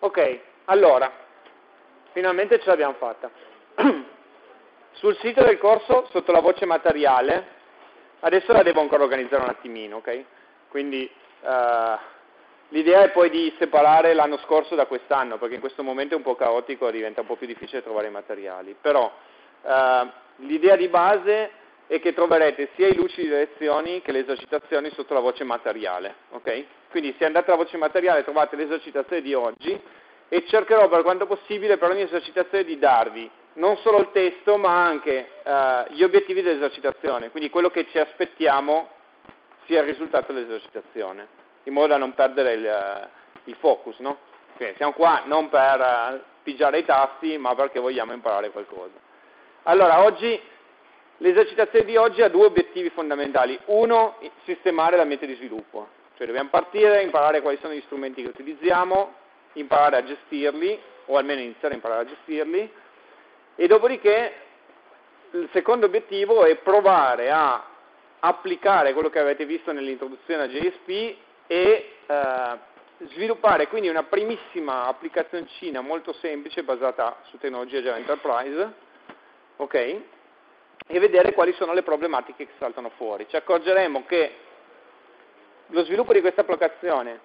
Ok, allora, finalmente ce l'abbiamo fatta. Sul sito del corso, sotto la voce materiale, adesso la devo ancora organizzare un attimino, ok? Quindi uh, l'idea è poi di separare l'anno scorso da quest'anno, perché in questo momento è un po' caotico, diventa un po' più difficile trovare i materiali. Però uh, l'idea di base è che troverete sia i luci di lezioni che le esercitazioni sotto la voce materiale, ok? Quindi se andate alla voce materiale trovate l'esercitazione di oggi e cercherò per quanto possibile per ogni esercitazione di darvi non solo il testo ma anche eh, gli obiettivi dell'esercitazione, quindi quello che ci aspettiamo sia il risultato dell'esercitazione, in modo da non perdere il, eh, il focus, no? Quindi siamo qua non per uh, pigiare i tasti ma perché vogliamo imparare qualcosa. Allora, oggi l'esercitazione di oggi ha due obiettivi fondamentali. Uno, sistemare l'ambiente di sviluppo. Cioè dobbiamo partire, imparare quali sono gli strumenti che utilizziamo, imparare a gestirli, o almeno iniziare a imparare a gestirli, e dopodiché il secondo obiettivo è provare a applicare quello che avete visto nell'introduzione a JSP e eh, sviluppare quindi una primissima applicazioncina molto semplice basata su tecnologia Java Enterprise, ok? E vedere quali sono le problematiche che saltano fuori. Ci accorgeremo che lo sviluppo di questa applicazione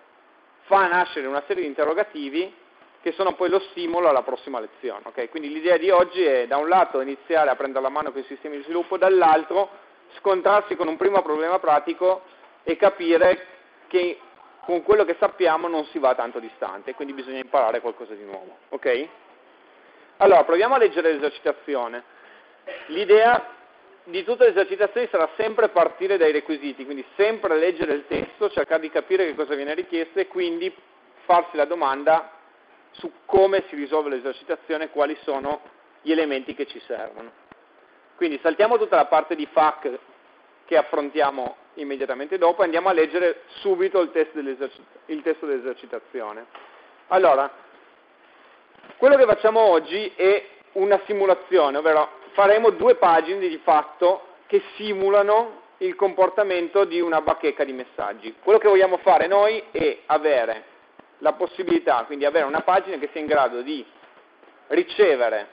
fa nascere una serie di interrogativi che sono poi lo stimolo alla prossima lezione. Okay? Quindi l'idea di oggi è da un lato iniziare a prendere la mano con i sistemi di sviluppo, dall'altro scontrarsi con un primo problema pratico e capire che con quello che sappiamo non si va tanto distante, quindi bisogna imparare qualcosa di nuovo. Okay? Allora, proviamo a leggere l'esercitazione. L'idea di tutte le esercitazioni sarà sempre partire dai requisiti, quindi sempre leggere il testo, cercare di capire che cosa viene richiesto e quindi farsi la domanda su come si risolve l'esercitazione, quali sono gli elementi che ci servono. Quindi saltiamo tutta la parte di FAC che affrontiamo immediatamente dopo e andiamo a leggere subito il testo, il testo dell'esercitazione. Allora, quello che facciamo oggi è una simulazione, ovvero faremo due pagine di fatto che simulano il comportamento di una bacheca di messaggi. Quello che vogliamo fare noi è avere la possibilità, quindi avere una pagina che sia in grado di ricevere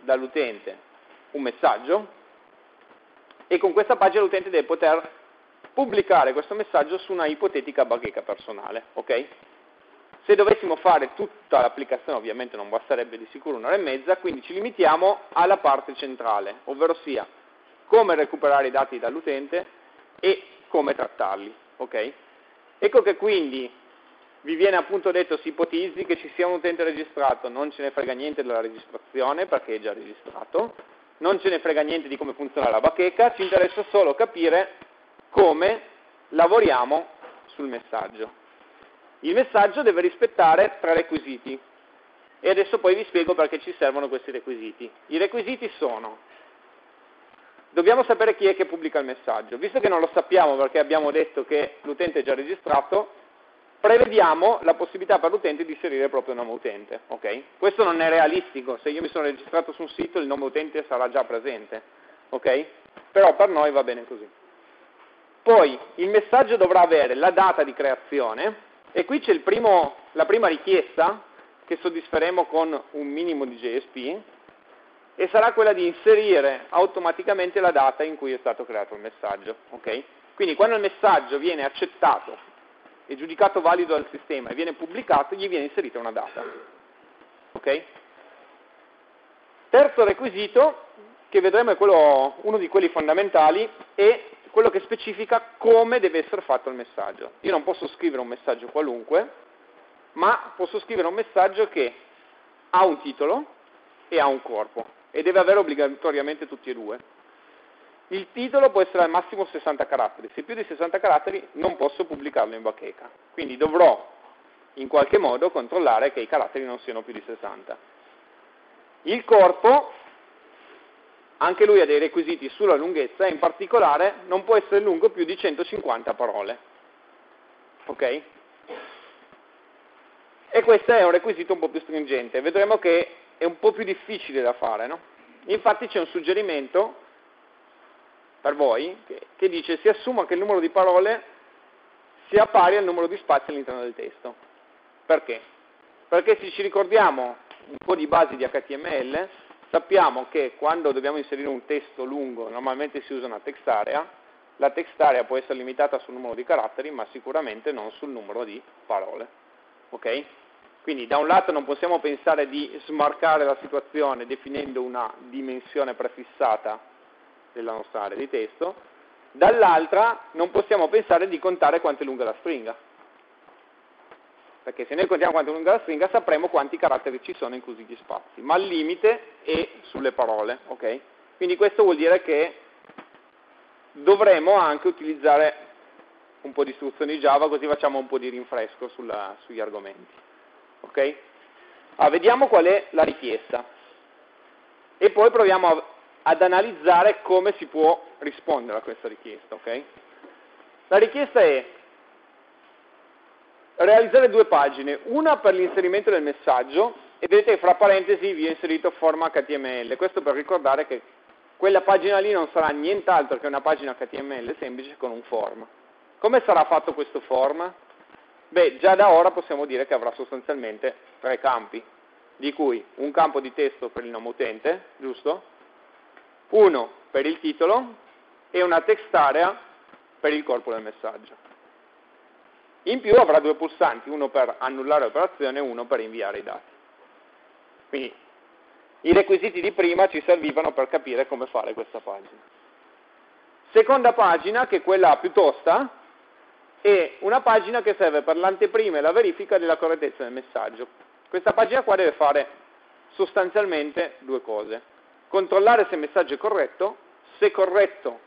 dall'utente un messaggio e con questa pagina l'utente deve poter pubblicare questo messaggio su una ipotetica bacheca personale. Okay? Se dovessimo fare tutta l'applicazione ovviamente non basterebbe di sicuro un'ora e mezza, quindi ci limitiamo alla parte centrale, ovvero sia come recuperare i dati dall'utente e come trattarli. Okay? Ecco che quindi vi viene appunto detto si ipotizzi che ci sia un utente registrato, non ce ne frega niente della registrazione perché è già registrato, non ce ne frega niente di come funziona la bacheca, ci interessa solo capire come lavoriamo sul messaggio. Il messaggio deve rispettare tre requisiti e adesso poi vi spiego perché ci servono questi requisiti. I requisiti sono, dobbiamo sapere chi è che pubblica il messaggio, visto che non lo sappiamo perché abbiamo detto che l'utente è già registrato, prevediamo la possibilità per l'utente di inserire proprio il nome utente. Okay? Questo non è realistico, se io mi sono registrato su un sito il nome utente sarà già presente, okay? però per noi va bene così. Poi il messaggio dovrà avere la data di creazione, e qui c'è la prima richiesta che soddisferemo con un minimo di JSP e sarà quella di inserire automaticamente la data in cui è stato creato il messaggio. Okay? Quindi quando il messaggio viene accettato e giudicato valido dal sistema e viene pubblicato, gli viene inserita una data. Okay? Terzo requisito, che vedremo è quello, uno di quelli fondamentali, è quello che specifica come deve essere fatto il messaggio. Io non posso scrivere un messaggio qualunque, ma posso scrivere un messaggio che ha un titolo e ha un corpo e deve avere obbligatoriamente tutti e due. Il titolo può essere al massimo 60 caratteri, se più di 60 caratteri non posso pubblicarlo in bacheca, quindi dovrò in qualche modo controllare che i caratteri non siano più di 60. Il corpo anche lui ha dei requisiti sulla lunghezza e in particolare non può essere lungo più di 150 parole. Ok? E questo è un requisito un po' più stringente, vedremo che è un po' più difficile da fare, no? Infatti c'è un suggerimento per voi che, che dice si assuma che il numero di parole sia pari al numero di spazi all'interno del testo. Perché? Perché se ci ricordiamo un po' di basi di HTML, sappiamo che quando dobbiamo inserire un testo lungo, normalmente si usa una text area, la text area può essere limitata sul numero di caratteri, ma sicuramente non sul numero di parole. Ok? Quindi da un lato non possiamo pensare di smarcare la situazione definendo una dimensione prefissata della nostra area di testo, dall'altra non possiamo pensare di contare quanto è lunga la stringa. Perché se noi contiamo quanto è lunga la stringa sapremo quanti caratteri ci sono inclusi gli spazi, ma al limite è sulle parole. Okay? Quindi questo vuol dire che dovremo anche utilizzare un po' di istruzioni Java così facciamo un po' di rinfresco sulla, sugli argomenti. Okay? Ah, vediamo qual è la richiesta e poi proviamo a, ad analizzare come si può rispondere a questa richiesta. Okay? La richiesta è realizzare due pagine, una per l'inserimento del messaggio e vedete che fra parentesi vi ho inserito forma HTML, questo per ricordare che quella pagina lì non sarà nient'altro che una pagina HTML semplice con un form. Come sarà fatto questo form? Beh, già da ora possiamo dire che avrà sostanzialmente tre campi, di cui un campo di testo per il nome utente, giusto? Uno per il titolo e una text area per il corpo del messaggio. In più avrà due pulsanti, uno per annullare l'operazione e uno per inviare i dati. Quindi i requisiti di prima ci servivano per capire come fare questa pagina. Seconda pagina, che è quella più tosta, è una pagina che serve per l'anteprima e la verifica della correttezza del messaggio. Questa pagina qua deve fare sostanzialmente due cose. Controllare se il messaggio è corretto, se corretto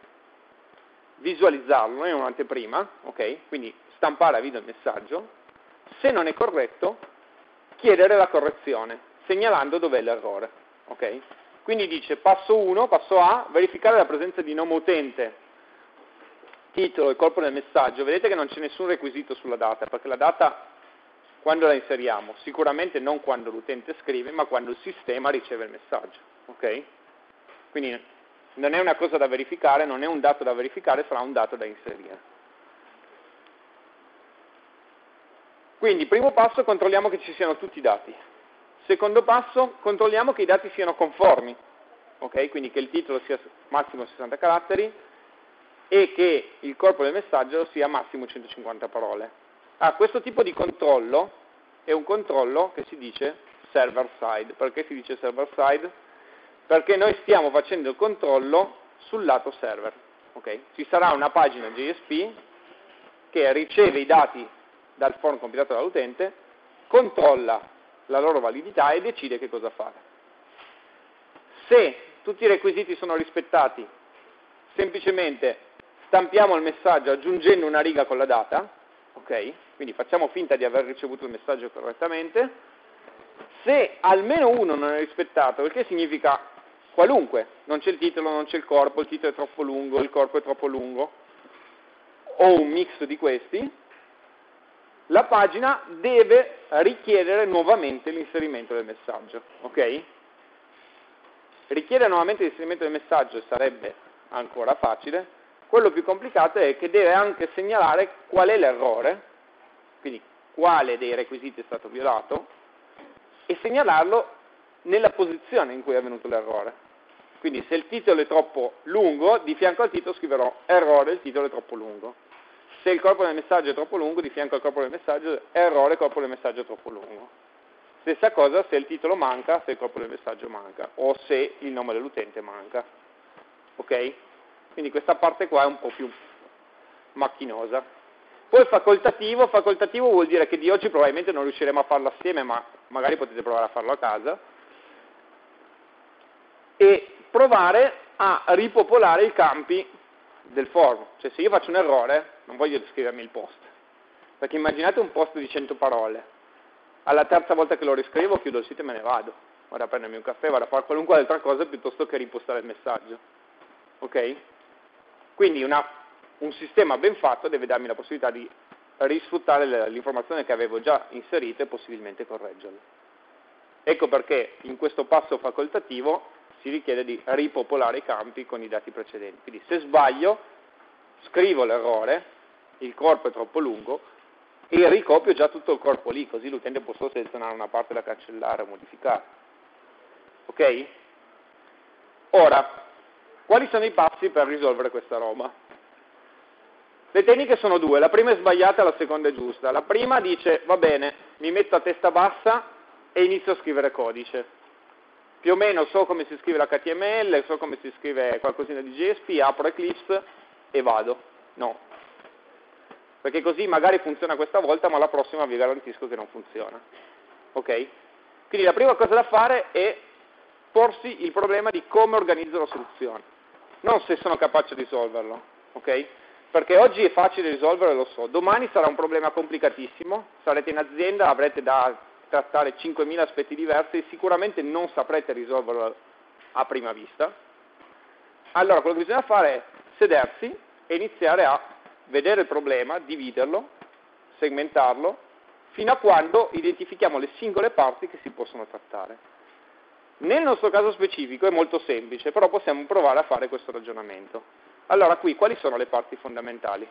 visualizzarlo in un'anteprima, ok? Quindi stampare a video il messaggio, se non è corretto chiedere la correzione, segnalando dov'è l'errore, ok? Quindi dice passo 1, passo A, verificare la presenza di nome utente titolo e corpo del messaggio, vedete che non c'è nessun requisito sulla data, perché la data quando la inseriamo? Sicuramente non quando l'utente scrive, ma quando il sistema riceve il messaggio. Okay? Quindi non è una cosa da verificare, non è un dato da verificare, sarà un dato da inserire. Quindi, primo passo, controlliamo che ci siano tutti i dati. Secondo passo, controlliamo che i dati siano conformi, okay? quindi che il titolo sia massimo 60 caratteri, e che il corpo del messaggio sia massimo 150 parole. Ah, questo tipo di controllo è un controllo che si dice server side. Perché si dice server side? Perché noi stiamo facendo il controllo sul lato server. Okay? Ci sarà una pagina JSP che riceve i dati dal form compilato dall'utente, controlla la loro validità e decide che cosa fare. Se tutti i requisiti sono rispettati, semplicemente stampiamo il messaggio aggiungendo una riga con la data, ok? Quindi facciamo finta di aver ricevuto il messaggio correttamente. Se almeno uno non è rispettato, che significa qualunque, non c'è il titolo, non c'è il corpo, il titolo è troppo lungo, il corpo è troppo lungo, o un mix di questi, la pagina deve richiedere nuovamente l'inserimento del messaggio, ok? Richiedere nuovamente l'inserimento del messaggio sarebbe ancora facile, quello più complicato è che deve anche segnalare qual è l'errore, quindi quale dei requisiti è stato violato, e segnalarlo nella posizione in cui è avvenuto l'errore. Quindi se il titolo è troppo lungo, di fianco al titolo scriverò errore, il titolo è troppo lungo. Se il corpo del messaggio è troppo lungo, di fianco al corpo del messaggio, errore, corpo del messaggio è troppo lungo. Stessa cosa se il titolo manca, se il corpo del messaggio manca, o se il nome dell'utente manca. Ok? Quindi questa parte qua è un po' più macchinosa. Poi facoltativo, facoltativo vuol dire che di oggi probabilmente non riusciremo a farlo assieme, ma magari potete provare a farlo a casa. E provare a ripopolare i campi del form. Cioè se io faccio un errore, non voglio descrivermi il post. Perché immaginate un post di 100 parole. Alla terza volta che lo riscrivo chiudo il sito e me ne vado. Vado a prendermi un caffè, vado a fare qualunque altra cosa piuttosto che ripostare il messaggio. Ok? Quindi una, un sistema ben fatto deve darmi la possibilità di risfruttare l'informazione che avevo già inserita e possibilmente correggerla. Ecco perché in questo passo facoltativo si richiede di ripopolare i campi con i dati precedenti. Quindi se sbaglio, scrivo l'errore, il corpo è troppo lungo, e ricopio già tutto il corpo lì, così l'utente può solo selezionare una parte da cancellare o modificare. Ok? Ora, quali sono i passi per risolvere questa roba? Le tecniche sono due, la prima è sbagliata, la seconda è giusta. La prima dice, va bene, mi metto a testa bassa e inizio a scrivere codice. Più o meno so come si scrive l'HTML, so come si scrive qualcosina di JSP, apro Eclipse e vado. No. Perché così magari funziona questa volta, ma la prossima vi garantisco che non funziona. Ok? Quindi la prima cosa da fare è porsi il problema di come organizzo la soluzione, non se sono capace di risolverlo. Ok? Perché oggi è facile risolvere, lo so, domani sarà un problema complicatissimo, sarete in azienda, avrete da trattare 5.000 aspetti diversi e sicuramente non saprete risolverlo a prima vista. Allora quello che bisogna fare è sedersi e iniziare a vedere il problema, dividerlo, segmentarlo, fino a quando identifichiamo le singole parti che si possono trattare. Nel nostro caso specifico è molto semplice, però possiamo provare a fare questo ragionamento. Allora qui quali sono le parti fondamentali?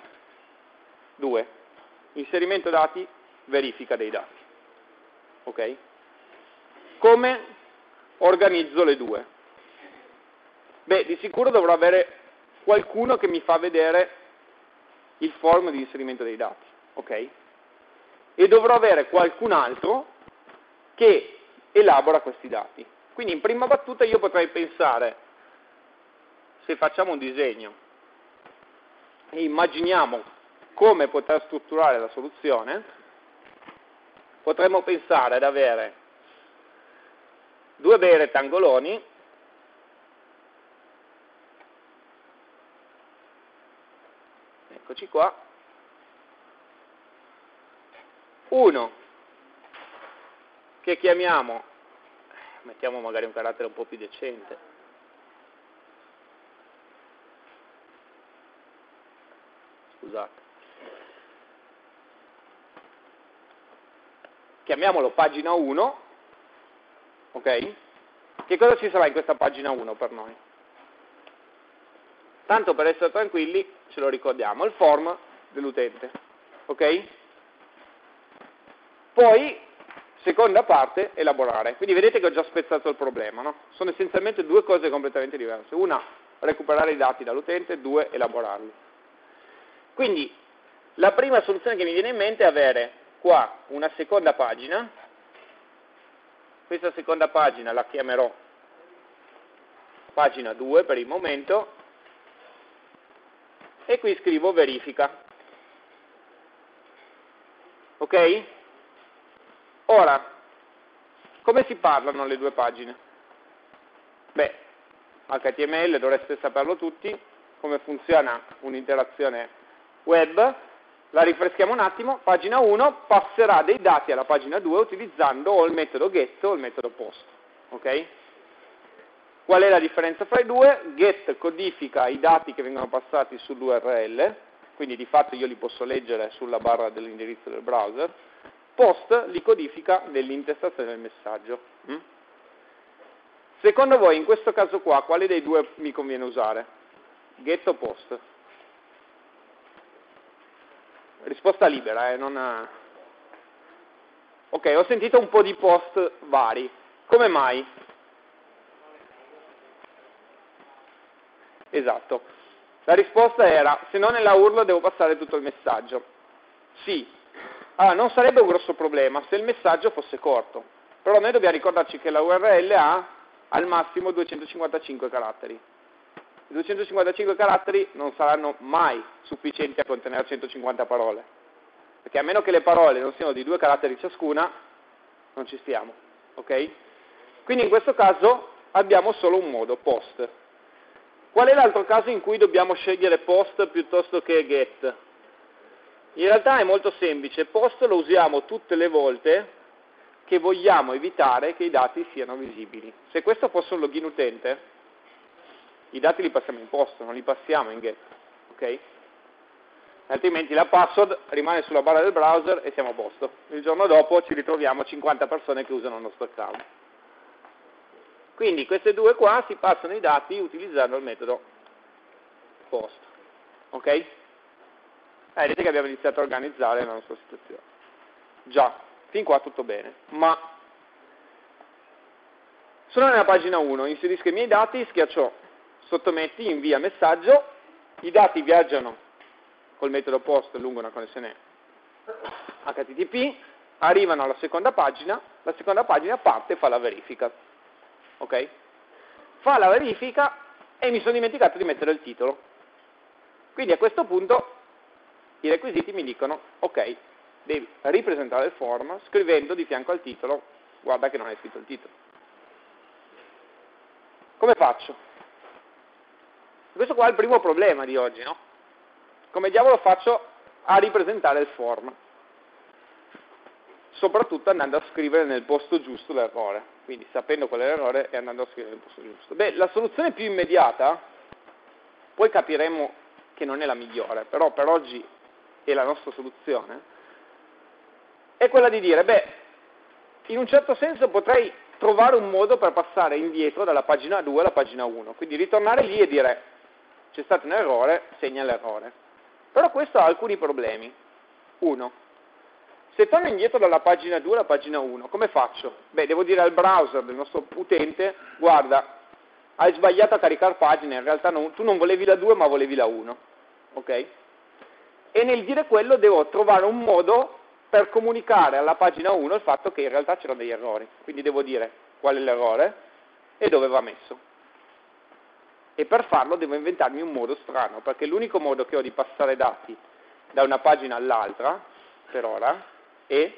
Due. Inserimento dati, verifica dei dati. Ok? Come organizzo le due? Beh, di sicuro dovrò avere qualcuno che mi fa vedere il form di inserimento dei dati. Ok? E dovrò avere qualcun altro che elabora questi dati. Quindi in prima battuta io potrei pensare, se facciamo un disegno e immaginiamo come poter strutturare la soluzione, potremmo pensare ad avere due bei rettangoloni eccoci qua uno che chiamiamo mettiamo magari un carattere un po' più decente scusate. Chiamiamolo pagina 1, ok? Che cosa ci sarà in questa pagina 1 per noi? Tanto per essere tranquilli, ce lo ricordiamo, il form dell'utente, ok? Poi, seconda parte, elaborare. Quindi vedete che ho già spezzato il problema, no? Sono essenzialmente due cose completamente diverse. Una, recuperare i dati dall'utente, due, elaborarli. Quindi la prima soluzione che mi viene in mente è avere qua una seconda pagina, questa seconda pagina la chiamerò pagina 2 per il momento, e qui scrivo verifica. Ok? Ora, come si parlano le due pagine? Beh, HTML dovreste saperlo tutti, come funziona un'interazione web, la rifreschiamo un attimo, pagina 1 passerà dei dati alla pagina 2 utilizzando o il metodo get o il metodo post. Okay? Qual è la differenza fra i due? Get codifica i dati che vengono passati sull'URL, quindi di fatto io li posso leggere sulla barra dell'indirizzo del browser, post li codifica nell'intestazione del messaggio. Mm? Secondo voi in questo caso qua quale dei due mi conviene usare? Get o post? risposta libera, eh, non... Ok, ho sentito un po' di post vari. Come mai? Esatto. La risposta era, se non nella URL devo passare tutto il messaggio. Sì. Allora, non sarebbe un grosso problema se il messaggio fosse corto. Però noi dobbiamo ricordarci che la URL ha al massimo 255 caratteri. 255 caratteri non saranno mai sufficienti a contenere 150 parole, perché a meno che le parole non siano di due caratteri ciascuna, non ci stiamo. ok? Quindi in questo caso abbiamo solo un modo, post. Qual è l'altro caso in cui dobbiamo scegliere post piuttosto che get? In realtà è molto semplice, post lo usiamo tutte le volte che vogliamo evitare che i dati siano visibili. Se questo fosse un login utente, i dati li passiamo in post, non li passiamo in get, ok? Altrimenti la password rimane sulla barra del browser e siamo a posto. Il giorno dopo ci ritroviamo 50 persone che usano il nostro account. Quindi queste due qua si passano i dati utilizzando il metodo post. Ok? Eh, vedete che abbiamo iniziato a organizzare la nostra situazione. Già, fin qua tutto bene, ma sono nella pagina 1, inserisco i miei dati, schiaccio sottometti, invia messaggio, i dati viaggiano col metodo post lungo una connessione HTTP, arrivano alla seconda pagina, la seconda pagina parte e fa la verifica. Ok? Fa la verifica e mi sono dimenticato di mettere il titolo. Quindi a questo punto i requisiti mi dicono, ok, devi ripresentare il form scrivendo di fianco al titolo, guarda che non hai scritto il titolo. Come faccio? Questo qua è il primo problema di oggi, no? Come diavolo faccio a ripresentare il form? Soprattutto andando a scrivere nel posto giusto l'errore, quindi sapendo qual è l'errore e andando a scrivere nel posto giusto. Beh, la soluzione più immediata, poi capiremo che non è la migliore, però per oggi è la nostra soluzione, è quella di dire, beh, in un certo senso potrei trovare un modo per passare indietro dalla pagina 2 alla pagina 1, quindi ritornare lì e dire c'è stato un errore, segna l'errore. Però questo ha alcuni problemi. Uno, se torno indietro dalla pagina 2 alla pagina 1, come faccio? Beh, devo dire al browser del nostro utente, guarda, hai sbagliato a caricare pagine, in realtà non, tu non volevi la 2 ma volevi la 1. Ok? E nel dire quello devo trovare un modo per comunicare alla pagina 1 il fatto che in realtà c'erano degli errori. Quindi devo dire qual è l'errore e dove va messo e per farlo devo inventarmi un modo strano, perché l'unico modo che ho di passare dati da una pagina all'altra, per ora, è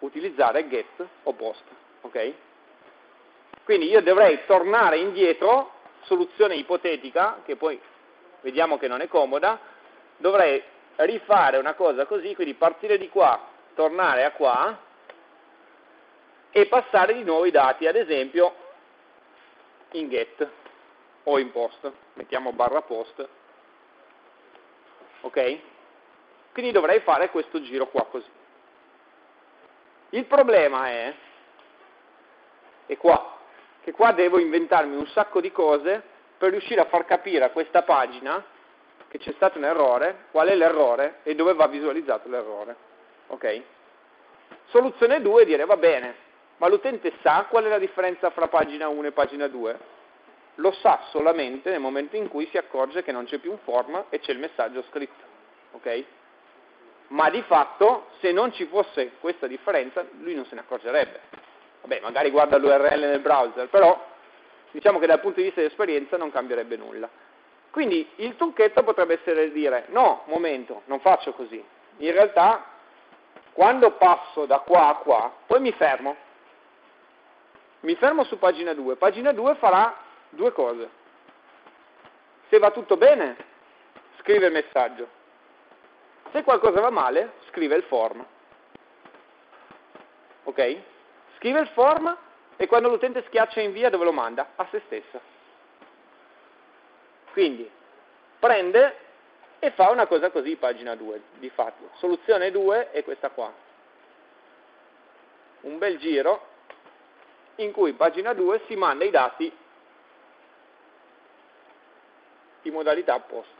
utilizzare get o post. ok? Quindi io dovrei tornare indietro, soluzione ipotetica, che poi vediamo che non è comoda, dovrei rifare una cosa così, quindi partire di qua, tornare a qua e passare di nuovo i dati, ad esempio in get o in post, mettiamo barra post, ok? Quindi dovrei fare questo giro qua così. Il problema è, è qua, che qua devo inventarmi un sacco di cose per riuscire a far capire a questa pagina che c'è stato un errore, qual è l'errore e dove va visualizzato l'errore. Ok? Soluzione 2 è dire va bene, ma l'utente sa qual è la differenza fra pagina 1 e pagina 2? lo sa solamente nel momento in cui si accorge che non c'è più un form e c'è il messaggio scritto. Okay? Ma di fatto, se non ci fosse questa differenza, lui non se ne accorgerebbe. Vabbè, magari guarda l'URL nel browser, però diciamo che dal punto di vista di esperienza non cambierebbe nulla. Quindi il trucchetto potrebbe essere dire, no, momento, non faccio così. In realtà, quando passo da qua a qua, poi mi fermo. Mi fermo su pagina 2. Pagina 2 farà due cose. Se va tutto bene, scrive il messaggio. Se qualcosa va male, scrive il form. Ok? Scrive il form e quando l'utente schiaccia invia dove lo manda? A se stessa. Quindi prende e fa una cosa così, pagina 2, di fatto. Soluzione 2 è questa qua. Un bel giro in cui pagina 2 si manda i dati di modalità opposta.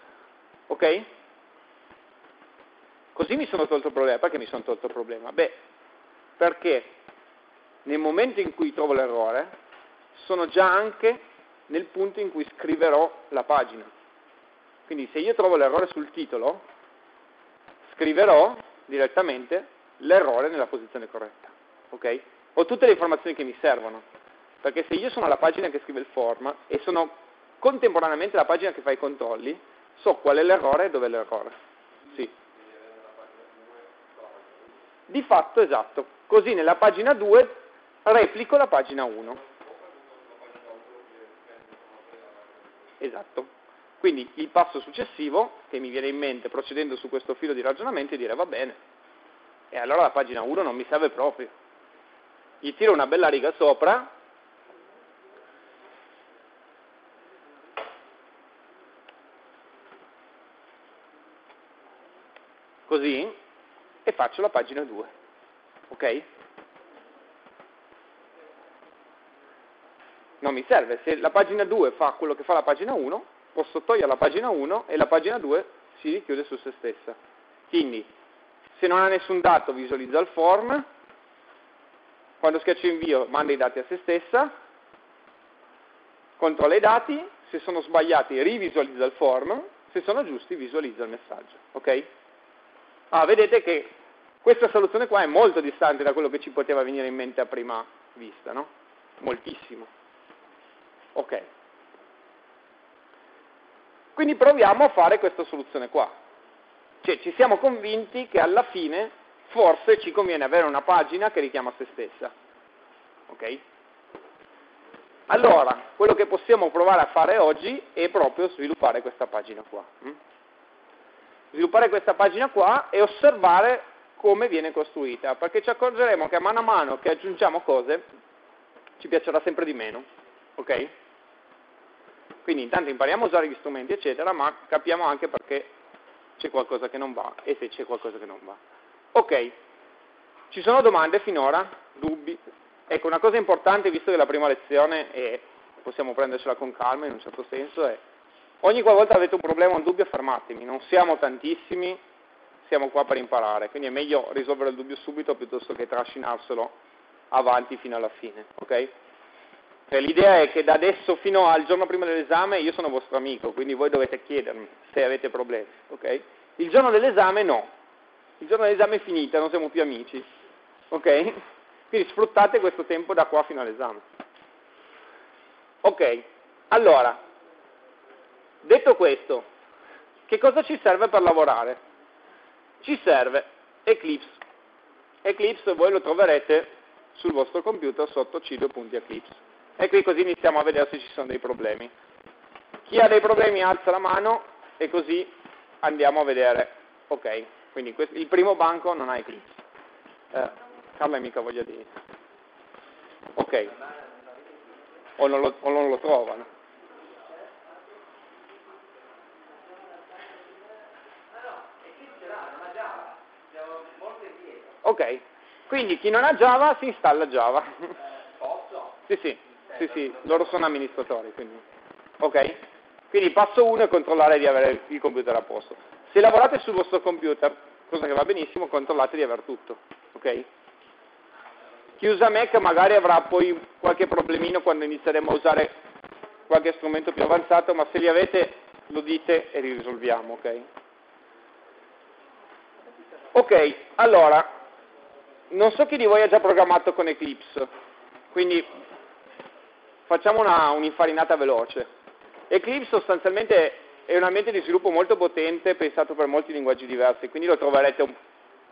Ok? Così mi sono tolto il problema. Perché mi sono tolto il problema? Beh, perché nel momento in cui trovo l'errore, sono già anche nel punto in cui scriverò la pagina. Quindi se io trovo l'errore sul titolo, scriverò direttamente l'errore nella posizione corretta. Ok? Ho tutte le informazioni che mi servono. Perché se io sono alla pagina che scrive il form e sono contemporaneamente la pagina che fa i controlli, so qual è l'errore e dove è l'errore. Sì. Di fatto, esatto. Così nella pagina 2 replico la pagina 1. Esatto. Quindi il passo successivo che mi viene in mente procedendo su questo filo di ragionamento è dire va bene, e allora la pagina 1 non mi serve proprio. Gli tiro una bella riga sopra così, e faccio la pagina 2. Ok? Non mi serve, se la pagina 2 fa quello che fa la pagina 1, posso togliere la pagina 1 e la pagina 2 si richiude su se stessa. Quindi, se non ha nessun dato visualizza il form, quando schiaccio invio manda i dati a se stessa, controlla i dati, se sono sbagliati rivisualizza il form, se sono giusti visualizza il messaggio. Ok? Ah, vedete che questa soluzione qua è molto distante da quello che ci poteva venire in mente a prima vista, no? Moltissimo. Ok. Quindi proviamo a fare questa soluzione qua. Cioè ci siamo convinti che alla fine forse ci conviene avere una pagina che richiama se stessa. Ok? Allora, quello che possiamo provare a fare oggi è proprio sviluppare questa pagina qua. Hm? Sviluppare questa pagina qua e osservare come viene costruita, perché ci accorgeremo che a mano a mano che aggiungiamo cose ci piacerà sempre di meno. Ok? Quindi intanto impariamo a usare gli strumenti, eccetera, ma capiamo anche perché c'è qualcosa che non va e se c'è qualcosa che non va. Ok, ci sono domande finora? Dubbi? Ecco, una cosa importante, visto che la prima lezione è, possiamo prendercela con calma in un certo senso, è ogni qualvolta avete un problema o un dubbio fermatemi, non siamo tantissimi, siamo qua per imparare, quindi è meglio risolvere il dubbio subito piuttosto che trascinarselo avanti fino alla fine, ok? Cioè, l'idea è che da adesso fino al giorno prima dell'esame io sono vostro amico, quindi voi dovete chiedermi se avete problemi, ok? Il giorno dell'esame no, il giorno dell'esame è finita, non siamo più amici, ok? Quindi sfruttate questo tempo da qua fino all'esame. Ok, allora, detto questo, che cosa ci serve per lavorare? Ci serve Eclipse. Eclipse voi lo troverete sul vostro computer sotto cido.eclipse. E qui così iniziamo a vedere se ci sono dei problemi. Chi ha dei problemi alza la mano e così andiamo a vedere. Ok, quindi questo, il primo banco non ha Eclipse. Eh, Carla mica voglia di... Ok. O non lo, o non lo trovano. Ok, quindi chi non ha Java si installa Java. Posso? Sì, sì, sì, sì, loro sono amministratori, quindi. Ok? Quindi passo 1 è controllare di avere il computer a posto. Se lavorate sul vostro computer, cosa che va benissimo, controllate di aver tutto. Ok? Chi usa Mac magari avrà poi qualche problemino quando inizieremo a usare qualche strumento più avanzato, ma se li avete lo dite e li risolviamo, ok? Ok, allora, non so chi di voi ha già programmato con Eclipse, quindi facciamo un'infarinata veloce. Eclipse sostanzialmente è un ambiente di sviluppo molto potente, pensato per molti linguaggi diversi, quindi lo troverete un,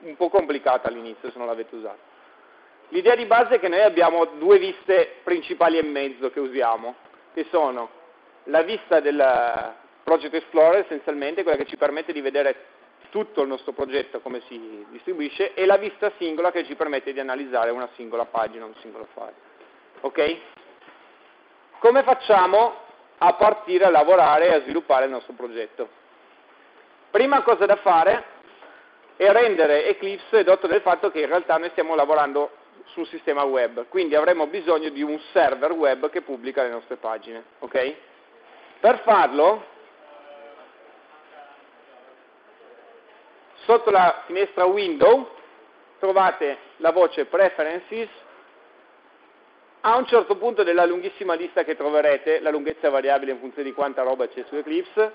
un po' complicato all'inizio se non l'avete usato. L'idea di base è che noi abbiamo due viste principali e mezzo che usiamo, che sono la vista del Project Explorer essenzialmente, quella che ci permette di vedere tutto il nostro progetto come si distribuisce, e la vista singola che ci permette di analizzare una singola pagina, un singolo file. Ok? Come facciamo a partire a lavorare e a sviluppare il nostro progetto? Prima cosa da fare è rendere Eclipse edotto del fatto che in realtà noi stiamo lavorando sul sistema web, quindi avremo bisogno di un server web che pubblica le nostre pagine. Okay? Per farlo, sotto la finestra Window trovate la voce Preferences, a un certo punto della lunghissima lista che troverete, la lunghezza è variabile in funzione di quanta roba c'è su Eclipse,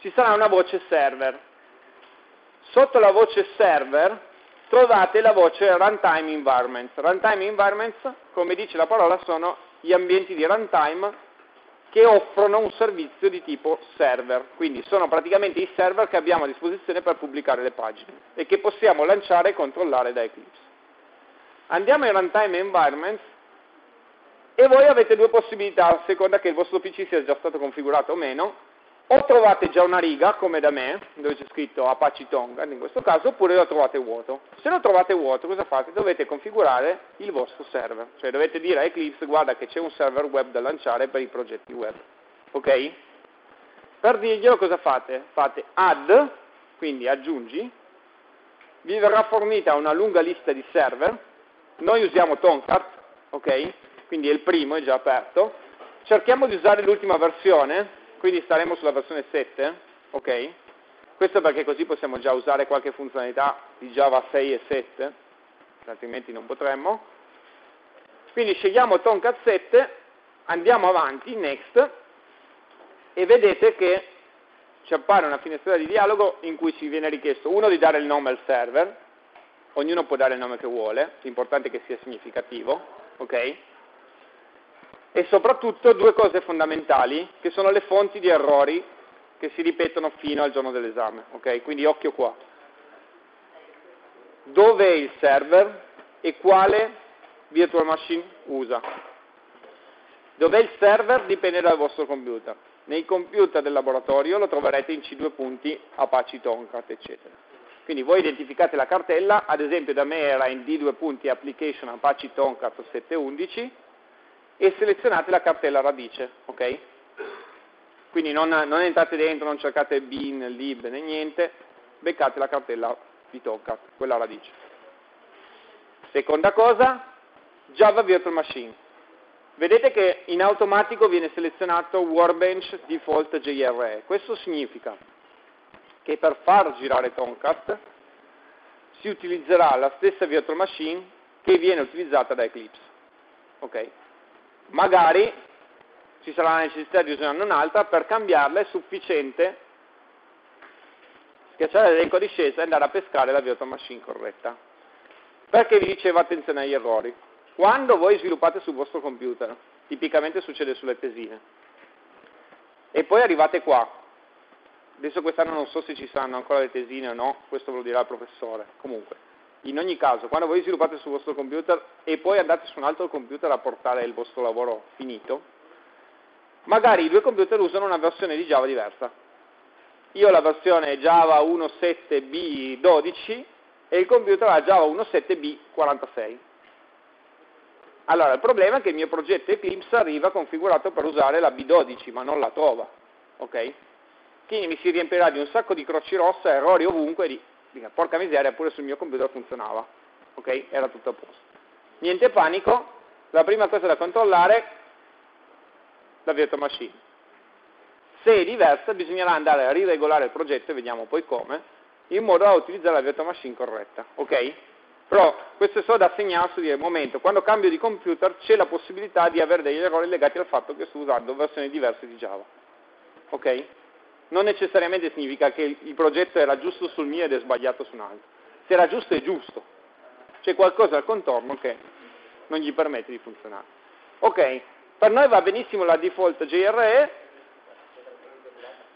ci sarà una voce Server. Sotto la voce Server trovate la voce Runtime Environments. Runtime Environments, come dice la parola, sono gli ambienti di runtime che offrono un servizio di tipo server, quindi sono praticamente i server che abbiamo a disposizione per pubblicare le pagine e che possiamo lanciare e controllare da Eclipse. Andiamo in Runtime Environments e voi avete due possibilità a seconda che il vostro PC sia già stato configurato o meno o trovate già una riga, come da me, dove c'è scritto Apache Tonga in questo caso, oppure lo trovate vuoto. Se lo trovate vuoto, cosa fate? Dovete configurare il vostro server, cioè dovete dire a Eclipse, guarda che c'è un server web da lanciare per i progetti web. Ok? Per dirglielo cosa fate? Fate add, quindi aggiungi, vi verrà fornita una lunga lista di server, noi usiamo Tomcat, ok? Quindi è il primo, è già aperto, cerchiamo di usare l'ultima versione, quindi staremo sulla versione 7, ok? Questo perché così possiamo già usare qualche funzionalità di Java 6 e 7, altrimenti non potremmo. Quindi scegliamo Tomcat 7, andiamo avanti, next, e vedete che ci appare una finestra di dialogo in cui ci viene richiesto uno di dare il nome al server, ognuno può dare il nome che vuole, l'importante è che sia significativo, ok? E soprattutto due cose fondamentali, che sono le fonti di errori che si ripetono fino al giorno dell'esame, ok? Quindi occhio qua. Dove è il server e quale virtual machine usa? Dov'è il server dipende dal vostro computer. Nei computer del laboratorio lo troverete in C2 punti, Apache Tomcat, eccetera. Quindi voi identificate la cartella, ad esempio da me era in D2 punti application Apache Tomcat 711 e selezionate la cartella radice, ok? Quindi non, non entrate dentro, non cercate bin, lib né niente, beccate la cartella di Tomcat, quella radice. Seconda cosa, Java Virtual Machine. Vedete che in automatico viene selezionato Workbench Default JRE. Questo significa che per far girare Tomcat si utilizzerà la stessa virtual machine che viene utilizzata da Eclipse. Okay. Magari ci sarà la necessità di usarne un'altra, per cambiarla è sufficiente schiacciare l'elenco di discesa e andare a pescare la virtual machine corretta. Perché vi dicevo attenzione agli errori? Quando voi sviluppate sul vostro computer, tipicamente succede sulle tesine, e poi arrivate qua, adesso quest'anno non so se ci saranno ancora le tesine o no, questo ve lo dirà il professore, comunque, in ogni caso, quando voi sviluppate sul vostro computer e poi andate su un altro computer a portare il vostro lavoro finito, magari i due computer usano una versione di Java diversa. Io ho la versione Java 1.7b12 e il computer ha Java 1.7b46. Allora, il problema è che il mio progetto Eclipse arriva configurato per usare la B12, ma non la trova, ok? Quindi mi si riempirà di un sacco di croci rosse, errori ovunque, di, dica, porca miseria, pure sul mio computer funzionava, ok? Era tutto a posto. Niente panico, la prima cosa da controllare, la virtual machine. Se è diversa, bisognerà andare a riregolare il progetto, vediamo poi come, in modo da utilizzare la virtual machine corretta, ok? Però questo è solo da segnarsi di momento, quando cambio di computer c'è la possibilità di avere degli errori legati al fatto che sto usando versioni diverse di Java. Ok? Non necessariamente significa che il progetto era giusto sul mio ed è sbagliato su un altro. Se era giusto è giusto. C'è qualcosa al contorno che non gli permette di funzionare. Ok, per noi va benissimo la default JRE.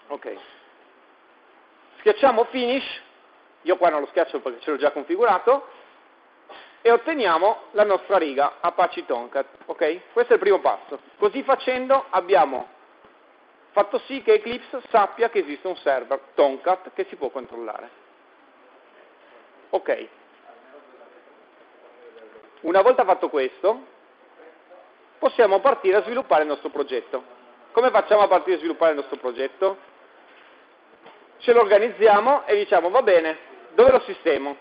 Ok. Schiacciamo finish. Io qua non lo schiaccio perché ce l'ho già configurato e otteniamo la nostra riga Apache Tomcat. Okay? Questo è il primo passo. Così facendo abbiamo fatto sì che Eclipse sappia che esiste un server Tomcat che si può controllare. Ok. Una volta fatto questo, possiamo partire a sviluppare il nostro progetto. Come facciamo a partire a sviluppare il nostro progetto? Ce lo organizziamo e diciamo, va bene, dove lo sistemo?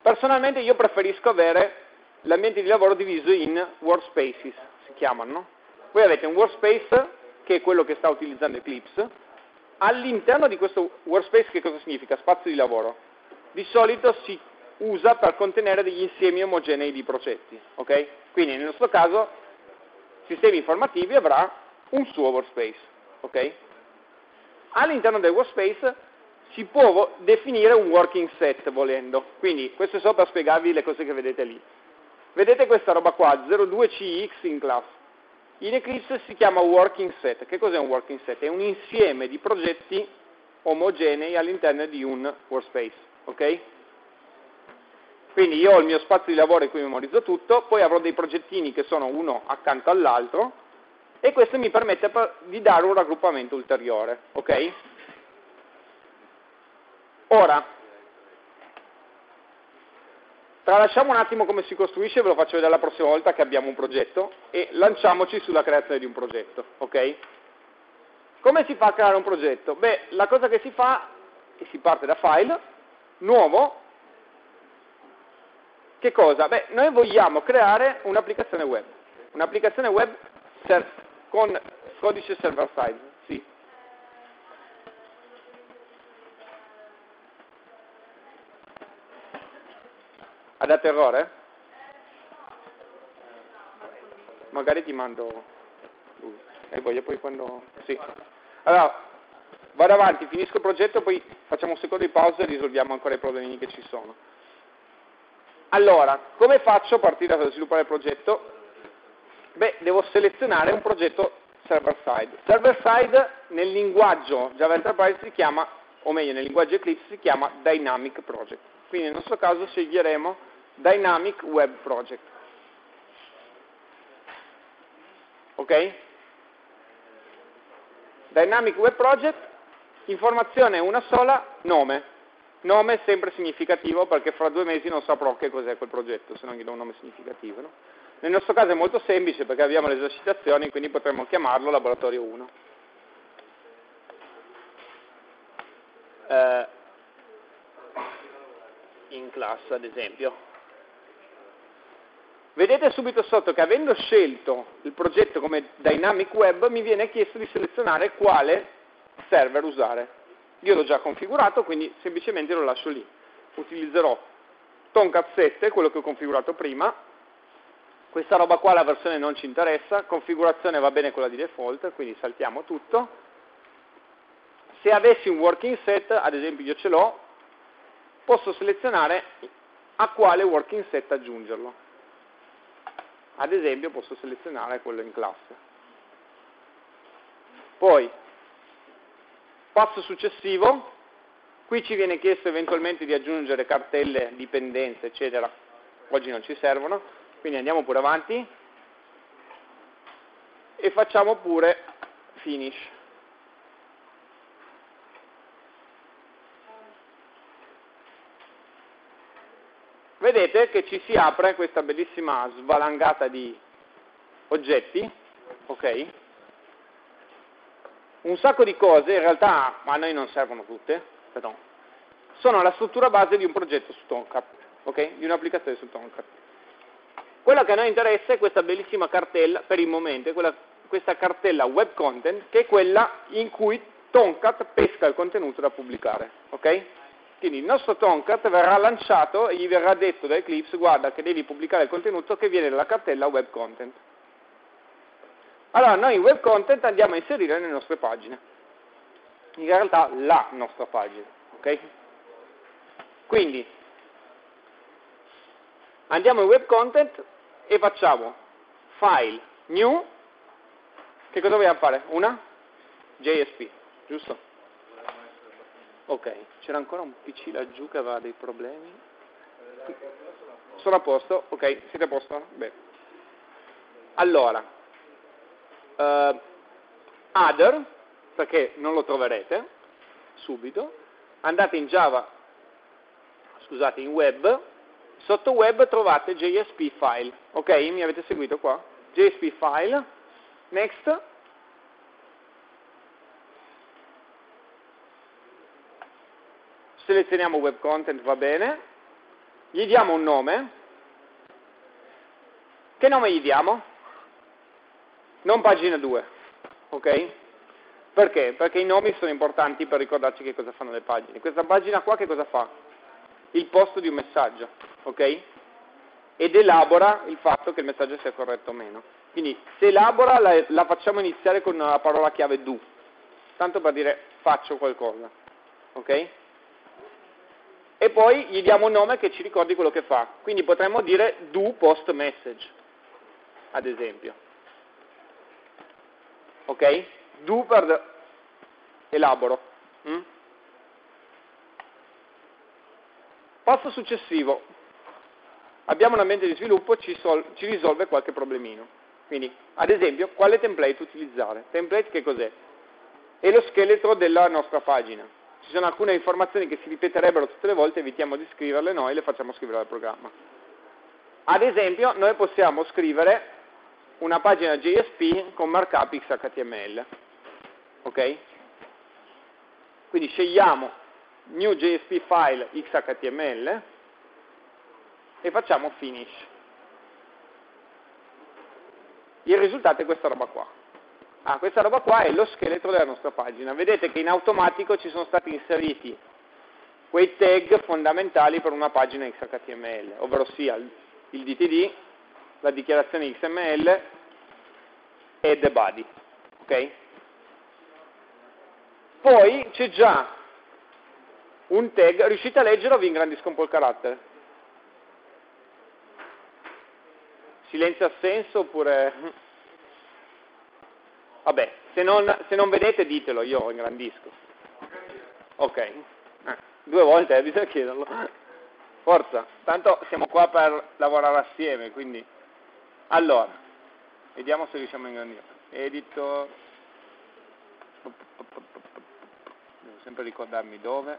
Personalmente io preferisco avere l'ambiente di lavoro diviso in workspaces, si chiamano. Voi avete un workspace, che è quello che sta utilizzando Eclipse. All'interno di questo workspace che cosa significa? Spazio di lavoro. Di solito si usa per contenere degli insiemi omogenei di progetti. Okay? Quindi nel nostro caso, sistemi informativi avrà un suo workspace. Okay? All'interno del workspace si può definire un working set volendo. Quindi questo è solo per spiegarvi le cose che vedete lì. Vedete questa roba qua, 02CX in class. In Eclipse si chiama working set. Che cos'è un working set? È un insieme di progetti omogenei all'interno di un workspace. Ok? Quindi io ho il mio spazio di lavoro in cui memorizzo tutto, poi avrò dei progettini che sono uno accanto all'altro e questo mi permette di dare un raggruppamento ulteriore. Ok? Ora, tralasciamo un attimo come si costruisce, ve lo faccio vedere la prossima volta che abbiamo un progetto e lanciamoci sulla creazione di un progetto, ok? Come si fa a creare un progetto? Beh, la cosa che si fa è che si parte da file, nuovo, che cosa? Beh, noi vogliamo creare un'applicazione web, un'applicazione web con codice server side, sì. Ha dato errore? Magari ti mando. E voglio poi quando... Sì. Allora, vado avanti, finisco il progetto, poi facciamo un secondo di pausa e risolviamo ancora i problemi che ci sono. Allora, come faccio a partire da sviluppare il progetto? Beh, devo selezionare un progetto server side. Server side nel linguaggio Java Enterprise si chiama, o meglio nel linguaggio Eclipse si chiama Dynamic Project. Quindi nel nostro caso sceglieremo Dynamic Web Project. Ok? Dynamic Web Project, informazione una sola, nome. Nome sempre significativo perché fra due mesi non saprò che cos'è quel progetto, se non gli do un nome significativo. No? Nel nostro caso è molto semplice perché abbiamo le esercitazioni, quindi potremmo chiamarlo laboratorio 1. Eh, in classe ad esempio. Vedete subito sotto che avendo scelto il progetto come Dynamic Web mi viene chiesto di selezionare quale server usare. Io l'ho già configurato, quindi semplicemente lo lascio lì. Utilizzerò Tomcat 7, quello che ho configurato prima. Questa roba qua, la versione non ci interessa, configurazione va bene quella di default, quindi saltiamo tutto. Se avessi un working set, ad esempio io ce l'ho, posso selezionare a quale working set aggiungerlo. Ad esempio posso selezionare quello in classe. Poi, passo successivo, qui ci viene chiesto eventualmente di aggiungere cartelle, dipendenze, eccetera. Oggi non ci servono, quindi andiamo pure avanti e facciamo pure finish. Vedete che ci si apre questa bellissima svalangata di oggetti, ok? Un sacco di cose, in realtà a noi non servono tutte, però, sono la struttura base di un progetto su Tomcat, ok? Di un'applicazione su Tomcat. Quello che a noi interessa è questa bellissima cartella, per il momento, quella, questa cartella web content, che è quella in cui Tomcat pesca il contenuto da pubblicare, ok? Quindi il nostro Tomcat verrà lanciato e gli verrà detto da Eclipse, guarda che devi pubblicare il contenuto che viene dalla cartella web content. Allora noi web content andiamo a inserire nelle nostre pagine. In realtà la nostra pagina, ok? Quindi andiamo in web content e facciamo file new, che cosa vogliamo fare? Una? JSP, giusto? Ok, c'era ancora un PC laggiù che aveva dei problemi. Sono a posto? Ok, siete a posto? Beh. Allora, uh, other, perché non lo troverete subito, andate in Java, scusate, in web, sotto web trovate JSP file, ok? Mi avete seguito qua? JSP file, next, selezioniamo web content, va bene, gli diamo un nome, che nome gli diamo? Non pagina 2, ok? Perché? Perché i nomi sono importanti per ricordarci che cosa fanno le pagine. Questa pagina qua che cosa fa? Il posto di un messaggio, ok? Ed elabora il fatto che il messaggio sia corretto o meno. Quindi se elabora la, la facciamo iniziare con la parola chiave do, tanto per dire faccio qualcosa, ok? E poi gli diamo un nome che ci ricordi quello che fa. Quindi potremmo dire do post message, ad esempio. Ok? Do per elaboro. Mm? Passo successivo. Abbiamo un ambiente di sviluppo, ci, ci risolve qualche problemino. Quindi, ad esempio, quale template utilizzare? Template che cos'è? È lo scheletro della nostra pagina ci sono alcune informazioni che si ripeterebbero tutte le volte, evitiamo di scriverle noi e le facciamo scrivere al programma. Ad esempio, noi possiamo scrivere una pagina JSP con markup XHTML. Ok? Quindi scegliamo new JSP file XHTML e facciamo finish. Il risultato è questa roba qua. Ah, questa roba qua è lo scheletro della nostra pagina. Vedete che in automatico ci sono stati inseriti quei tag fondamentali per una pagina XHTML, ovvero sia il DTD, la dichiarazione XML e the body. ok? Poi c'è già un tag, riuscite a leggerlo o vi ingrandisco un po' il carattere? Silenzio assenso oppure... Vabbè, se non, se non vedete ditelo, io ingrandisco. Ok, eh, due volte eh, bisogna chiederlo. Forza, tanto siamo qua per lavorare assieme, quindi... Allora, vediamo se riusciamo a ingrandire. Editor... Devo sempre ricordarmi dove.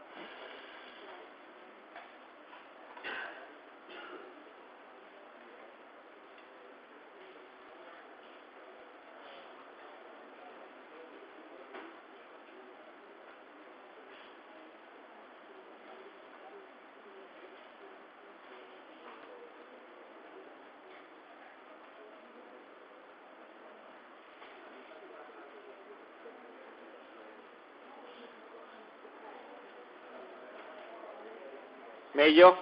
Meglio?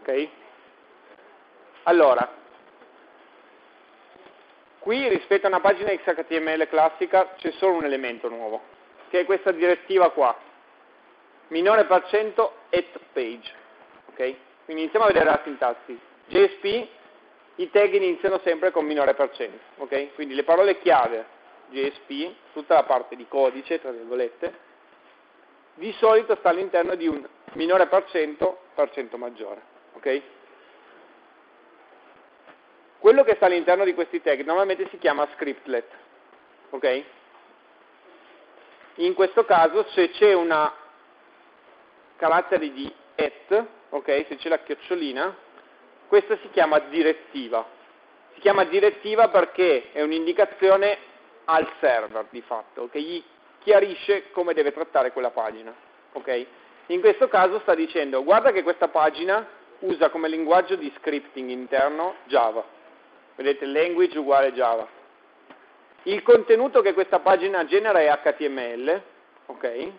Ok? Allora, qui rispetto a una pagina XHTML classica c'è solo un elemento nuovo, che è questa direttiva qua, minore per cento at page. Ok? Quindi iniziamo a vedere la sintassi. JSP, i tag iniziano sempre con minore per cento. Ok? Quindi le parole chiave JSP, tutta la parte di codice, tra virgolette, di solito sta all'interno di un minore per cento, per cento maggiore. Okay? Quello che sta all'interno di questi tag normalmente si chiama scriptlet. Okay? In questo caso se c'è una carattere di at, okay, se c'è la chiocciolina, questa si chiama direttiva. Si chiama direttiva perché è un'indicazione al server di fatto, che gli chiarisce come deve trattare quella pagina. Okay? In questo caso sta dicendo guarda che questa pagina usa come linguaggio di scripting interno Java. Vedete, language uguale Java. Il contenuto che questa pagina genera è HTML, ok?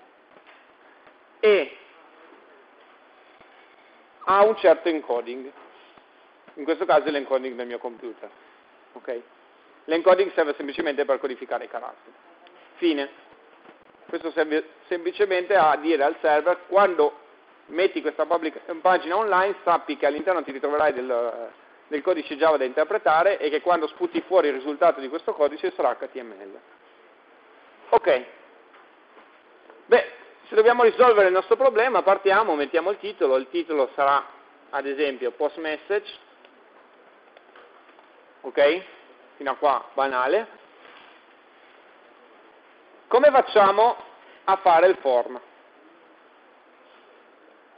E ha un certo encoding. In questo caso è l'encoding del mio computer. ok? L'encoding serve semplicemente per codificare i caratteri. Fine. Questo serve semplicemente a dire al server quando metti questa pagina online sappi che all'interno ti ritroverai del, del, codice Java da interpretare e che quando sputi fuori il risultato di questo codice sarà HTML. Ok. Beh, se dobbiamo risolvere il nostro problema partiamo, mettiamo il titolo, il titolo sarà ad esempio post message, ok? Fino a qua banale. Come facciamo a fare il form?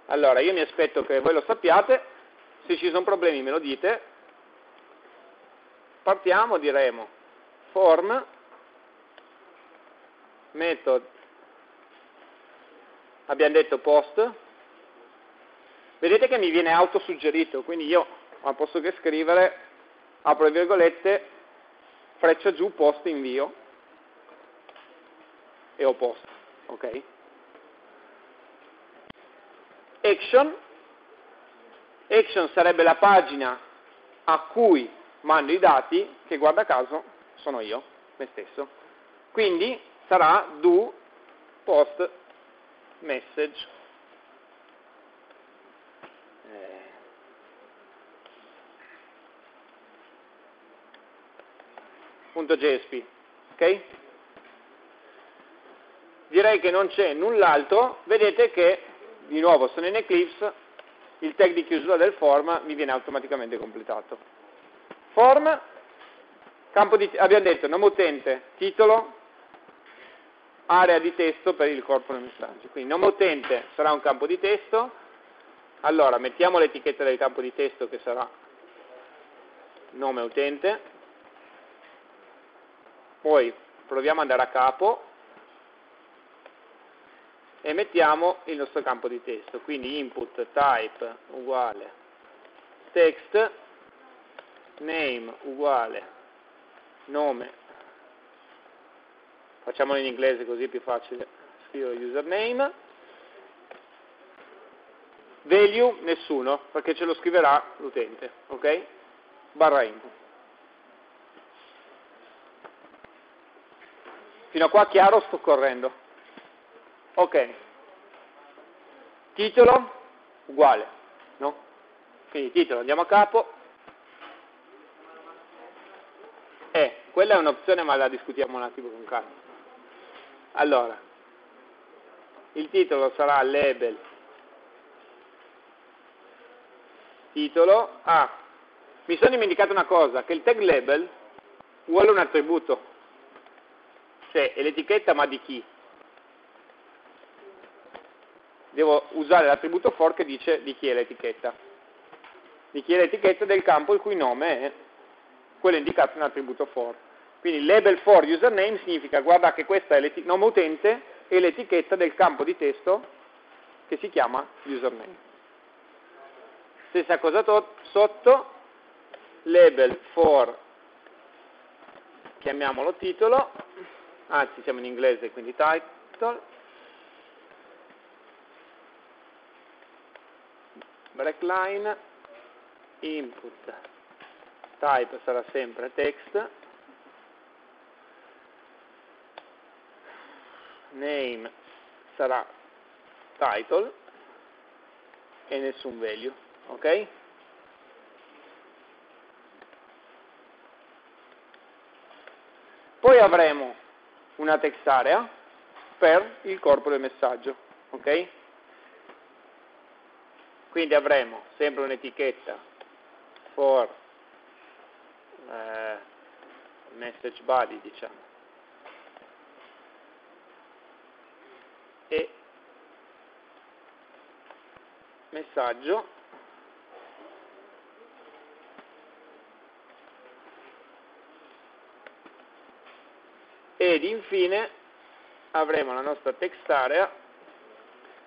Allora, io mi aspetto che voi lo sappiate, se ci sono problemi me lo dite. Partiamo, diremo form, method, abbiamo detto post, vedete che mi viene autosuggerito, quindi io al posto che scrivere, apro le virgolette, freccia giù, post, invio e ho post. Ok? Action. Action sarebbe la pagina a cui mando i dati, che guarda caso sono io, me stesso. Quindi sarà do post message. .jsp, ok? Direi che non c'è null'altro, vedete che, di nuovo sono in Eclipse, il tag di chiusura del form mi viene automaticamente completato. Form, campo di, abbiamo detto nome utente, titolo, area di testo per il corpo del messaggio. Quindi nome utente sarà un campo di testo, allora mettiamo l'etichetta del campo di testo che sarà nome utente, poi proviamo ad andare a capo e mettiamo il nostro campo di testo, quindi input type uguale text, name uguale nome facciamolo in inglese così è più facile, scrivo username, value nessuno, perché ce lo scriverà l'utente, ok? Barra input. Fino a qua chiaro sto correndo. Ok. Titolo uguale, no? Quindi titolo, andiamo a capo. Eh, quella è un'opzione ma la discutiamo un attimo con calma. Allora, il titolo sarà label titolo. Ah, mi sono dimenticato una cosa, che il tag label vuole un attributo. Cioè, è l'etichetta ma di chi? Devo usare l'attributo for che dice di chi è l'etichetta. Di chi è l'etichetta del campo il cui nome è quello indicato in attributo for. Quindi label for username significa guarda che questo è il nome utente e l'etichetta del campo di testo che si chiama username. Stessa cosa sotto, label for, chiamiamolo titolo, anzi siamo in inglese quindi title, break line, input, type sarà sempre text, name sarà title e nessun value ok? Poi avremo una text area per il corpo del messaggio, ok? Quindi avremo sempre un'etichetta for eh, message body, diciamo, e messaggio ed infine avremo la nostra text area.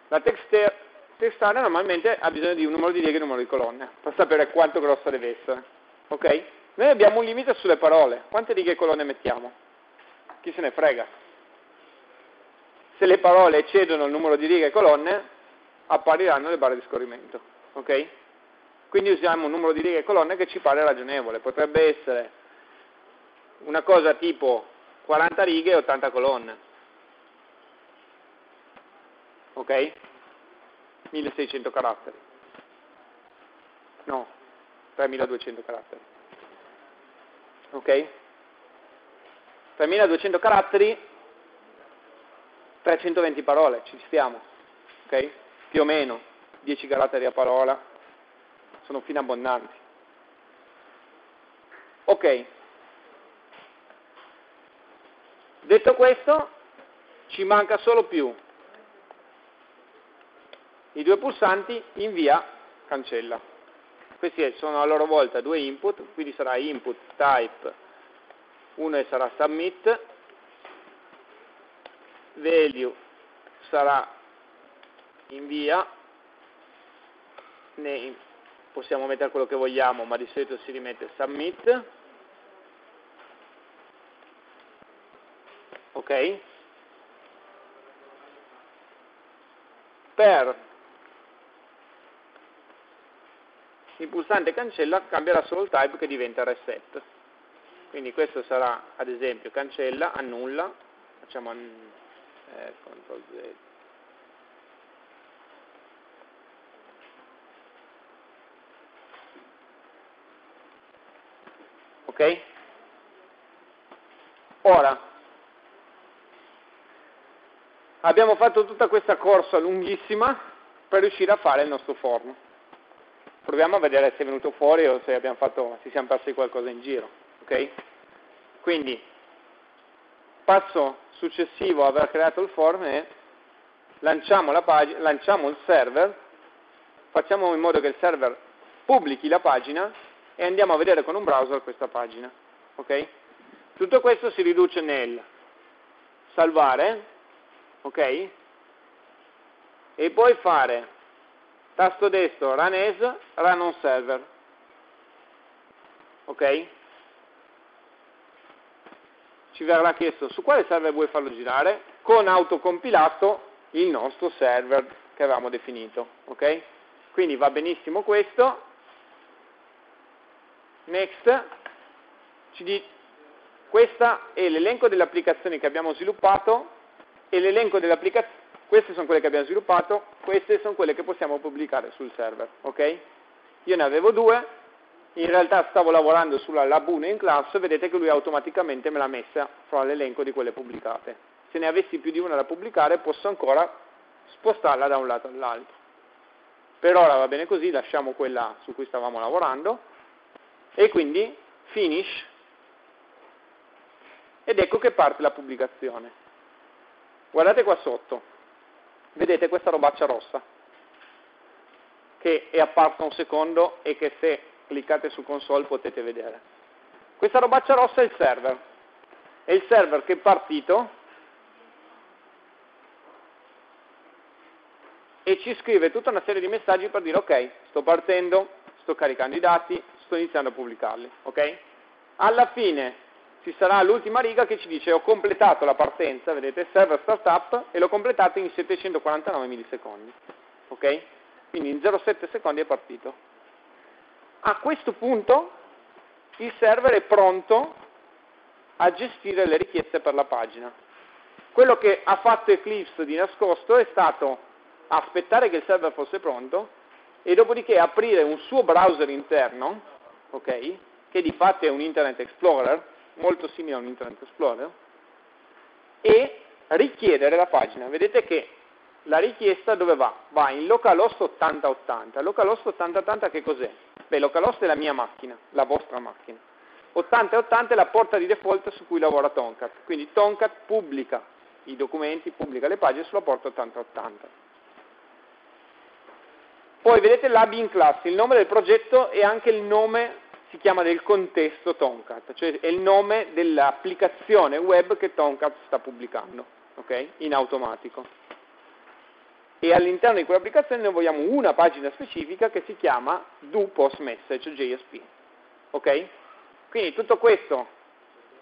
La text, text area normalmente ha bisogno di un numero di righe e un numero di colonne per sapere quanto grossa deve essere. Ok? Noi abbiamo un limite sulle parole. Quante righe e colonne mettiamo? Chi se ne frega? Se le parole eccedono il numero di righe e colonne, appariranno le barre di scorrimento. Ok? Quindi usiamo un numero di righe e colonne che ci pare ragionevole. Potrebbe essere una cosa tipo 40 righe e 80 colonne. Ok? 1600 caratteri. No, 3200 caratteri. Ok? 3200 caratteri, 320 parole, ci stiamo. Ok? Più o meno 10 caratteri a parola, sono fino abbondanti. Ok, Detto questo, ci manca solo più i due pulsanti invia, cancella. Questi sono a loro volta due input, quindi sarà input type, uno sarà submit, value sarà invia, name possiamo mettere quello che vogliamo, ma di solito si rimette submit, ok? Per il pulsante cancella cambierà solo il type che diventa reset. Quindi questo sarà ad esempio cancella, annulla, facciamo an eh, CTRL Z. Ok? Ora, Abbiamo fatto tutta questa corsa lunghissima per riuscire a fare il nostro form. Proviamo a vedere se è venuto fuori o se fatto, si siamo persi qualcosa in giro. Okay? Quindi, passo successivo a aver creato il form è lanciamo, pagina, lanciamo il server, facciamo in modo che il server pubblichi la pagina e andiamo a vedere con un browser questa pagina. Okay? Tutto questo si riduce nel salvare, ok? E poi fare tasto destro run as, run on server, ok? ci verrà chiesto su quale server vuoi farlo girare, con autocompilato il nostro server che avevamo definito. ok? Quindi va benissimo questo. Next. Ci di, questo è l'elenco delle applicazioni che abbiamo sviluppato e l'elenco delle applicazioni, queste sono quelle che abbiamo sviluppato, queste sono quelle che possiamo pubblicare sul server. ok? Io ne avevo due, in realtà stavo lavorando sulla Labune in class, vedete che lui automaticamente me l'ha messa fra l'elenco di quelle pubblicate. Se ne avessi più di una da pubblicare posso ancora spostarla da un lato all'altro. Per ora va bene così, lasciamo quella su cui stavamo lavorando e quindi finish ed ecco che parte la pubblicazione. Guardate qua sotto, vedete questa robaccia rossa che è apparsa un secondo e che se cliccate su console potete vedere. Questa robaccia rossa è il server, è il server che è partito e ci scrive tutta una serie di messaggi per dire ok, sto partendo, sto caricando i dati, sto iniziando a pubblicarli. ok? Alla fine ci sarà l'ultima riga che ci dice ho completato la partenza, vedete, server startup, e l'ho completato in 749 millisecondi. ok? Quindi in 0,7 secondi è partito. A questo punto il server è pronto a gestire le richieste per la pagina. Quello che ha fatto Eclipse di nascosto è stato aspettare che il server fosse pronto e dopodiché aprire un suo browser interno, okay, che di fatto è un Internet Explorer, molto simile a un Internet Explorer, e richiedere la pagina. Vedete che la richiesta dove va? Va in localhost 8080. Localhost 8080 che cos'è? Beh, localhost è la mia macchina, la vostra macchina. 8080 è la porta di default su cui lavora Tomcat. Quindi Tomcat pubblica i documenti, pubblica le pagine sulla porta 8080. Poi vedete l'AB in classe, il nome del progetto e anche il nome, si chiama del contesto Tomcat, cioè è il nome dell'applicazione web che Tomcat sta pubblicando, ok? In automatico. E all'interno di quell'applicazione noi vogliamo una pagina specifica che si chiama do post message JSP, ok? Quindi tutto questo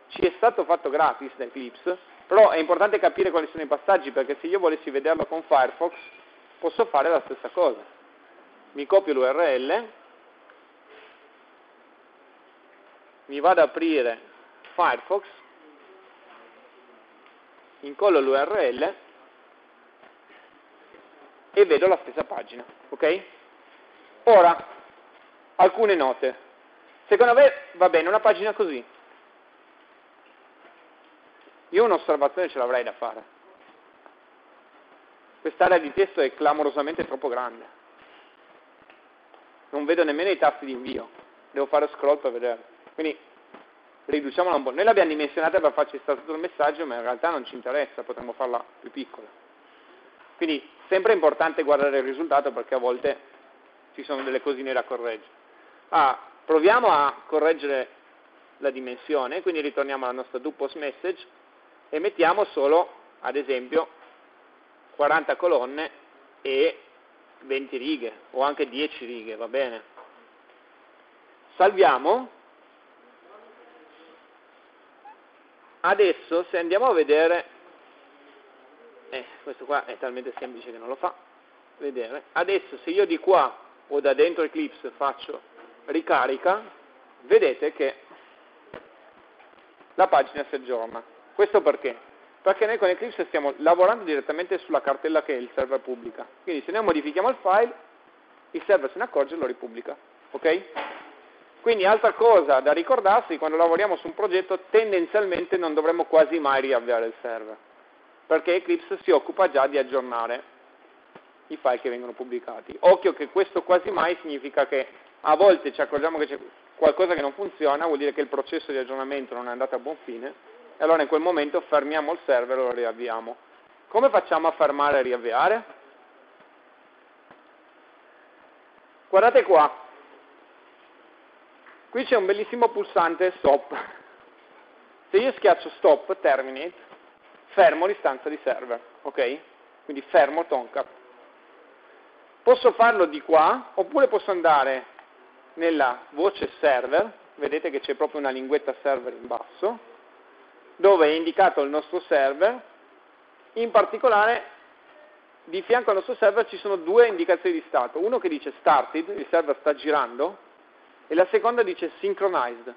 ci è stato fatto gratis da Eclipse, però è importante capire quali sono i passaggi perché se io volessi vederlo con Firefox posso fare la stessa cosa mi copio l'URL, mi vado ad aprire Firefox, incollo l'URL e vedo la stessa pagina. Ok? Ora, alcune note. Secondo me va bene una pagina così. Io un'osservazione ce l'avrei da fare. Quest'area di testo è clamorosamente troppo grande non vedo nemmeno i tasti di invio, devo fare scroll per vedere. Quindi riduciamola un po'. Noi l'abbiamo dimensionata per farci stare tutto il messaggio, ma in realtà non ci interessa, potremmo farla più piccola. Quindi sempre importante guardare il risultato perché a volte ci sono delle cosine da correggere. Ah, proviamo a correggere la dimensione, quindi ritorniamo alla nostra do post message e mettiamo solo, ad esempio, 40 colonne e 20 righe o anche 10 righe, va bene. Salviamo. Adesso se andiamo a vedere, eh, questo qua è talmente semplice che non lo fa, vedere, adesso se io di qua o da dentro Eclipse faccio ricarica, vedete che la pagina si aggiorna. Questo perché? perché noi con Eclipse stiamo lavorando direttamente sulla cartella che il server pubblica. Quindi se noi modifichiamo il file, il server se ne accorge e lo ripubblica. Ok? Quindi altra cosa da ricordarsi, quando lavoriamo su un progetto tendenzialmente non dovremmo quasi mai riavviare il server, perché Eclipse si occupa già di aggiornare i file che vengono pubblicati. Occhio che questo quasi mai significa che a volte ci accorgiamo che c'è qualcosa che non funziona, vuol dire che il processo di aggiornamento non è andato a buon fine, e allora in quel momento fermiamo il server e lo riavviamo. Come facciamo a fermare e riavviare? Guardate qua, qui c'è un bellissimo pulsante stop. Se io schiaccio stop, terminate, fermo l'istanza di server, ok? Quindi fermo Tomcat. Posso farlo di qua, oppure posso andare nella voce server, vedete che c'è proprio una linguetta server in basso, dove è indicato il nostro server, in particolare di fianco al nostro server ci sono due indicazioni di stato, uno che dice started, il server sta girando, e la seconda dice synchronized,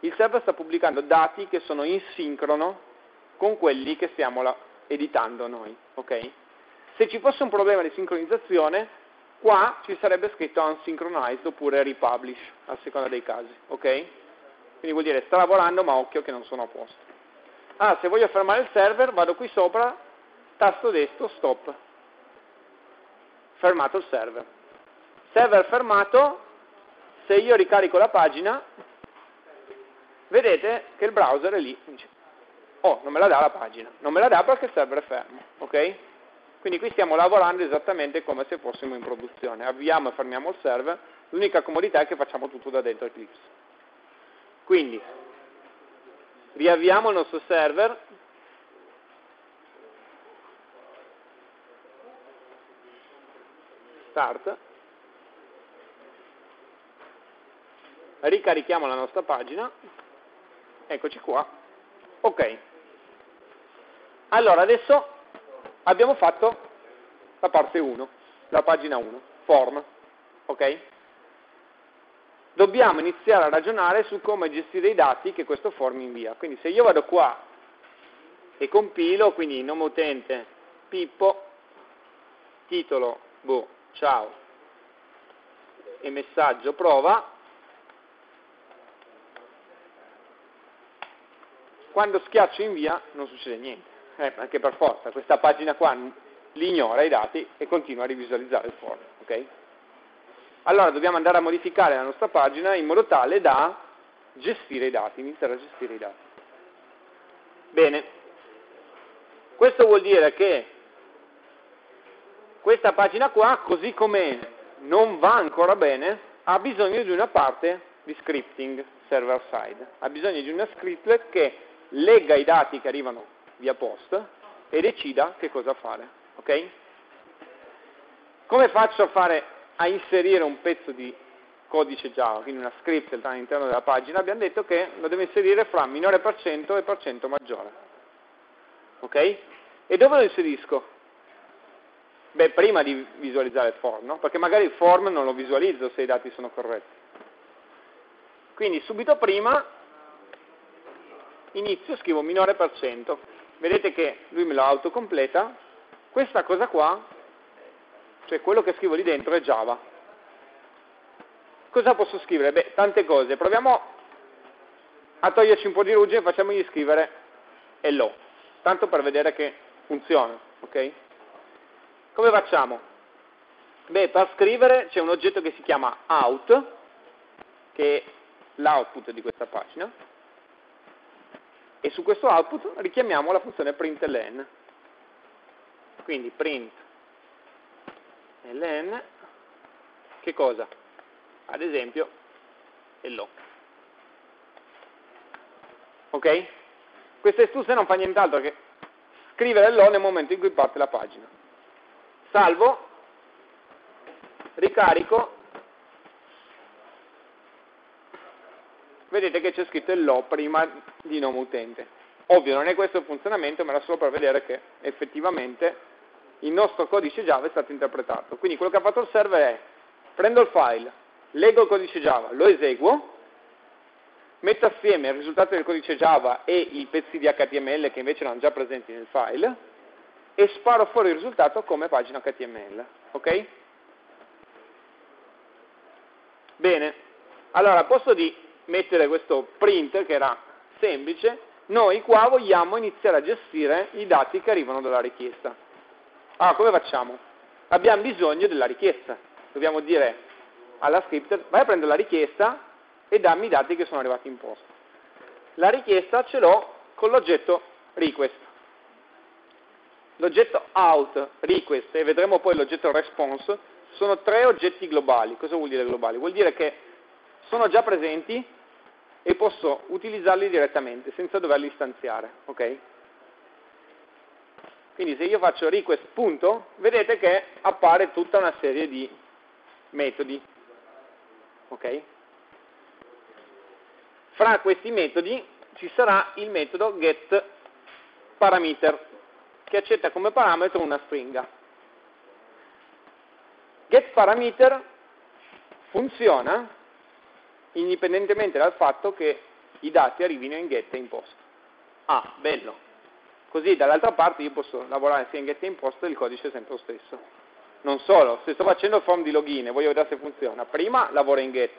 il server sta pubblicando dati che sono in sincrono con quelli che stiamo editando noi. Okay? Se ci fosse un problema di sincronizzazione, qua ci sarebbe scritto unsynchronized oppure republish, a seconda dei casi. Okay? Quindi vuol dire sta lavorando ma occhio che non sono a posto. Ah, se voglio fermare il server, vado qui sopra, tasto destro, stop. Fermato il server. Server fermato, se io ricarico la pagina, vedete che il browser è lì. Oh, non me la dà la pagina. Non me la dà perché il server è fermo, ok? Quindi qui stiamo lavorando esattamente come se fossimo in produzione. Avviamo e fermiamo il server, l'unica comodità è che facciamo tutto da dentro Eclipse. Quindi, riavviamo il nostro server, start, ricarichiamo la nostra pagina, eccoci qua, ok. Allora, adesso abbiamo fatto la parte 1, la pagina 1, form, ok? dobbiamo iniziare a ragionare su come gestire i dati che questo form invia. Quindi se io vado qua e compilo, quindi nome utente Pippo, titolo, boh, ciao, e messaggio prova, quando schiaccio invia non succede niente, eh, perché per forza questa pagina qua li ignora i dati e continua a rivisualizzare il form. Okay? allora dobbiamo andare a modificare la nostra pagina in modo tale da gestire i dati, iniziare a gestire i dati. Bene, questo vuol dire che questa pagina qua, così come non va ancora bene, ha bisogno di una parte di scripting server side, ha bisogno di una scriptlet che legga i dati che arrivano via post e decida che cosa fare. ok? Come faccio a fare a inserire un pezzo di codice Java, quindi una script all'interno della pagina, abbiamo detto che lo deve inserire fra minore per cento e per cento maggiore. Ok? E dove lo inserisco? Beh, prima di visualizzare il form, no? Perché magari il form non lo visualizzo se i dati sono corretti. Quindi subito prima inizio, scrivo minore per cento. Vedete che lui me lo autocompleta. Questa cosa qua cioè quello che scrivo lì dentro è Java. Cosa posso scrivere? Beh, tante cose. Proviamo a toglierci un po' di ruggine e facciamogli scrivere hello, tanto per vedere che funziona, ok? Come facciamo? Beh, per scrivere c'è un oggetto che si chiama out, che è l'output di questa pagina, e su questo output richiamiamo la funzione println. Quindi print ln, che cosa? Ad esempio, hello. Ok? Questa istruzione non fa nient'altro che scrivere hello nel momento in cui parte la pagina. Salvo, ricarico, vedete che c'è scritto hello prima di nome utente. Ovvio, non è questo il funzionamento, ma era solo per vedere che effettivamente il nostro codice Java è stato interpretato. Quindi quello che ha fatto il server è prendo il file, leggo il codice Java, lo eseguo, metto assieme il risultato del codice Java e i pezzi di HTML che invece erano già presenti nel file e sparo fuori il risultato come pagina HTML. Ok? Bene, allora a posto di mettere questo print che era semplice, noi qua vogliamo iniziare a gestire i dati che arrivano dalla richiesta. Allora, come facciamo? Abbiamo bisogno della richiesta. Dobbiamo dire alla script, vai a prendere la richiesta e dammi i dati che sono arrivati in posto. La richiesta ce l'ho con l'oggetto request. L'oggetto out, request e vedremo poi l'oggetto response sono tre oggetti globali. Cosa vuol dire globali? Vuol dire che sono già presenti e posso utilizzarli direttamente senza doverli istanziare. Okay? Quindi se io faccio request punto, vedete che appare tutta una serie di metodi. Ok? Fra questi metodi ci sarà il metodo getParameter che accetta come parametro una stringa. GetParameter funziona indipendentemente dal fatto che i dati arrivino in get e in post. Ah, bello. Così dall'altra parte io posso lavorare sia in get che in post e il codice è sempre lo stesso. Non solo, se sto facendo il form di login e voglio vedere se funziona, prima lavoro in get,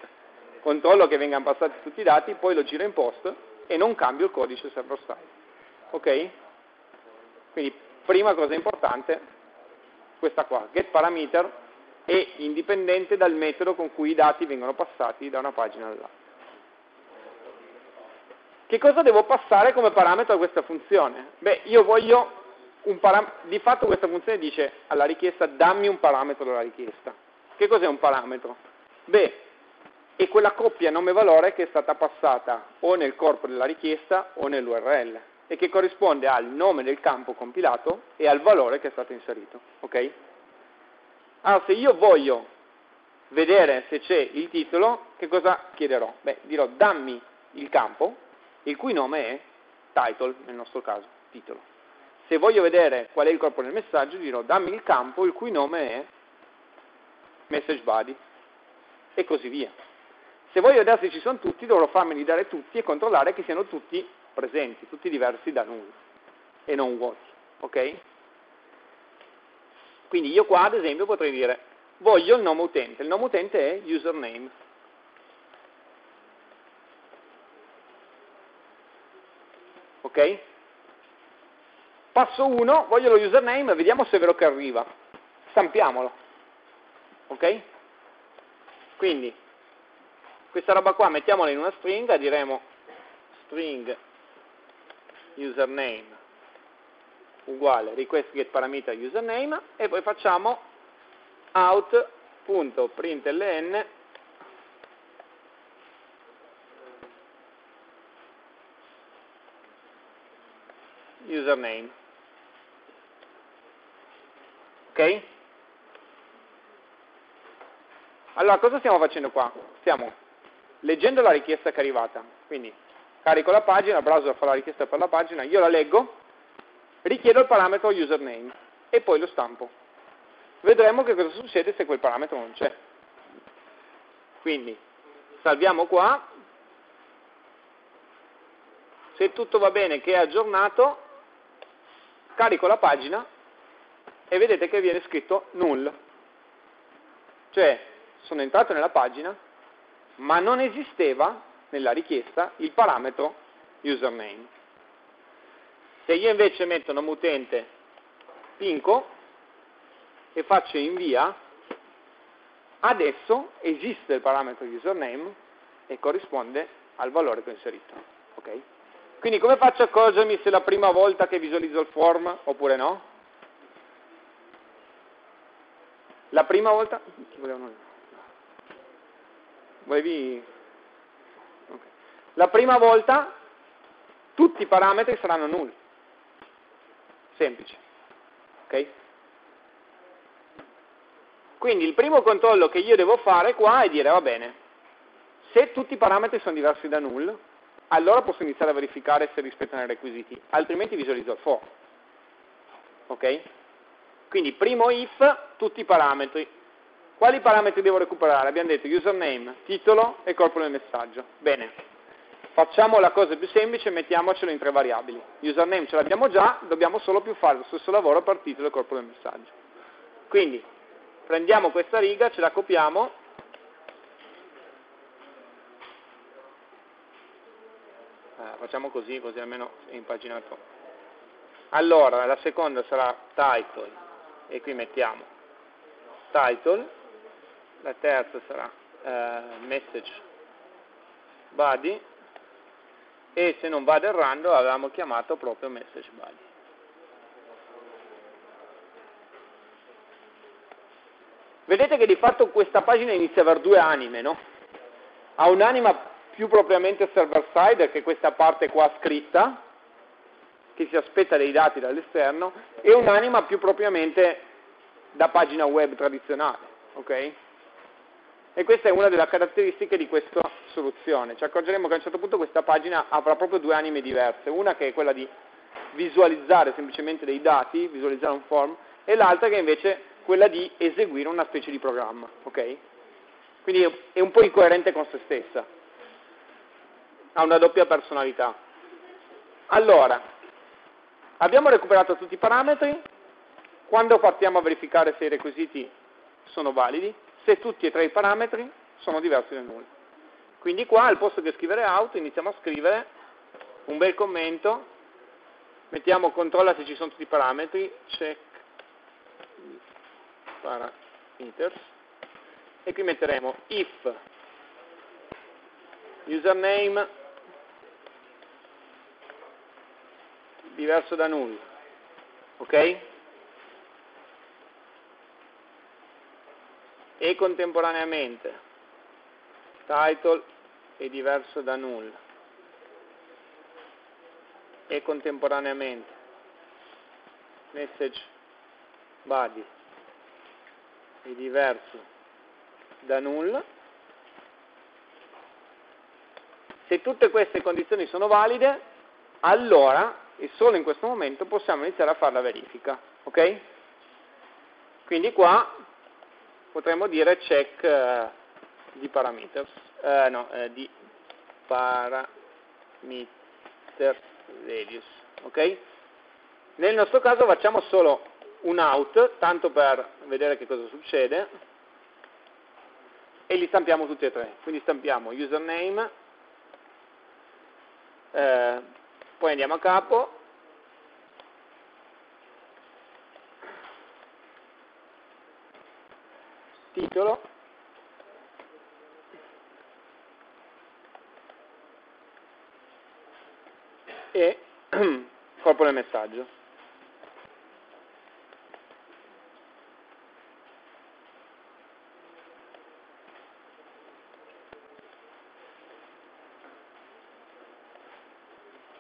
controllo che vengano passati tutti i dati, poi lo giro in post e non cambio il codice server side. Ok? Quindi prima cosa importante, questa qua, get parameter è indipendente dal metodo con cui i dati vengono passati da una pagina all'altra. Che cosa devo passare come parametro a questa funzione? Beh, io voglio un parametro, di fatto questa funzione dice alla richiesta dammi un parametro della richiesta. Che cos'è un parametro? Beh, è quella coppia nome-valore che è stata passata o nel corpo della richiesta o nell'URL e che corrisponde al nome del campo compilato e al valore che è stato inserito. Ok? Allora, se io voglio vedere se c'è il titolo, che cosa chiederò? Beh, dirò dammi il campo, il cui nome è title, nel nostro caso, titolo. Se voglio vedere qual è il corpo del messaggio, dirò dammi il campo, il cui nome è message body, e così via. Se voglio vedere se ci sono tutti, dovrò farmeli dare tutti e controllare che siano tutti presenti, tutti diversi da null e non vuoti. Ok? Quindi io qua ad esempio potrei dire voglio il nome utente, il nome utente è username. Ok? Passo 1, voglio lo username, vediamo se è vero che arriva. Stampiamolo. Ok? Quindi, questa roba qua mettiamola in una stringa, diremo string username uguale request get parameter username e poi facciamo out.println username. Ok? Allora, cosa stiamo facendo qua? Stiamo leggendo la richiesta che è arrivata, quindi carico la pagina, il browser fa la richiesta per la pagina, io la leggo, richiedo il parametro username e poi lo stampo. Vedremo che cosa succede se quel parametro non c'è. Quindi salviamo qua, se tutto va bene che è aggiornato, carico la pagina e vedete che viene scritto null. Cioè sono entrato nella pagina ma non esisteva nella richiesta il parametro username. Se io invece metto nome utente pinco e faccio invia, adesso esiste il parametro username e corrisponde al valore che ho inserito. Okay? Quindi come faccio a accorgermi se è la prima volta che visualizzo il form oppure no? La prima volta... Volevi... Okay. La prima volta tutti i parametri saranno nulli. Semplice. Ok? Quindi il primo controllo che io devo fare qua è dire, va bene, se tutti i parametri sono diversi da null, allora posso iniziare a verificare se rispettano i requisiti, altrimenti visualizzo il for. Ok? Quindi primo if, tutti i parametri. Quali parametri devo recuperare? Abbiamo detto username, titolo e corpo del messaggio. Bene, Facciamo la cosa più semplice, mettiamocelo in tre variabili. Username ce l'abbiamo già, dobbiamo solo più fare lo stesso lavoro per titolo e corpo del messaggio. Quindi prendiamo questa riga, ce la copiamo, eh, facciamo così, così almeno è impaginato. Allora, la seconda sarà title, e qui mettiamo title, la terza sarà eh, message body, e se non vado errando avevamo chiamato proprio message body. Vedete che di fatto questa pagina inizia a avere due anime, no? Ha un'anima più propriamente server side, che è questa parte qua scritta, che si aspetta dei dati dall'esterno, e un'anima più propriamente da pagina web tradizionale, ok? E questa è una delle caratteristiche di questa soluzione. Ci accorgeremo che a un certo punto questa pagina avrà proprio due anime diverse, una che è quella di visualizzare semplicemente dei dati, visualizzare un form, e l'altra che è invece quella di eseguire una specie di programma. Okay? Quindi è un po' incoerente con se stessa, ha una doppia personalità. Allora, abbiamo recuperato tutti i parametri, quando partiamo a verificare se i requisiti sono validi, se tutti e tre i parametri sono diversi da nulla. Quindi qua al posto che scrivere out iniziamo a scrivere un bel commento, mettiamo controlla se ci sono tutti i parametri, check parameters e qui metteremo if username diverso da nulla, ok? E contemporaneamente title è diverso da nulla e contemporaneamente message body è diverso da nulla. Se tutte queste condizioni sono valide, allora, e solo in questo momento, possiamo iniziare a fare la verifica. Ok? Quindi qua potremmo dire check uh, di parameters, uh, no, uh, di parameter values. Ok? Nel nostro caso facciamo solo un out, tanto per vedere che cosa succede, e li stampiamo tutti e tre. Quindi stampiamo username, eh, poi andiamo a capo, titolo, e corpo del messaggio.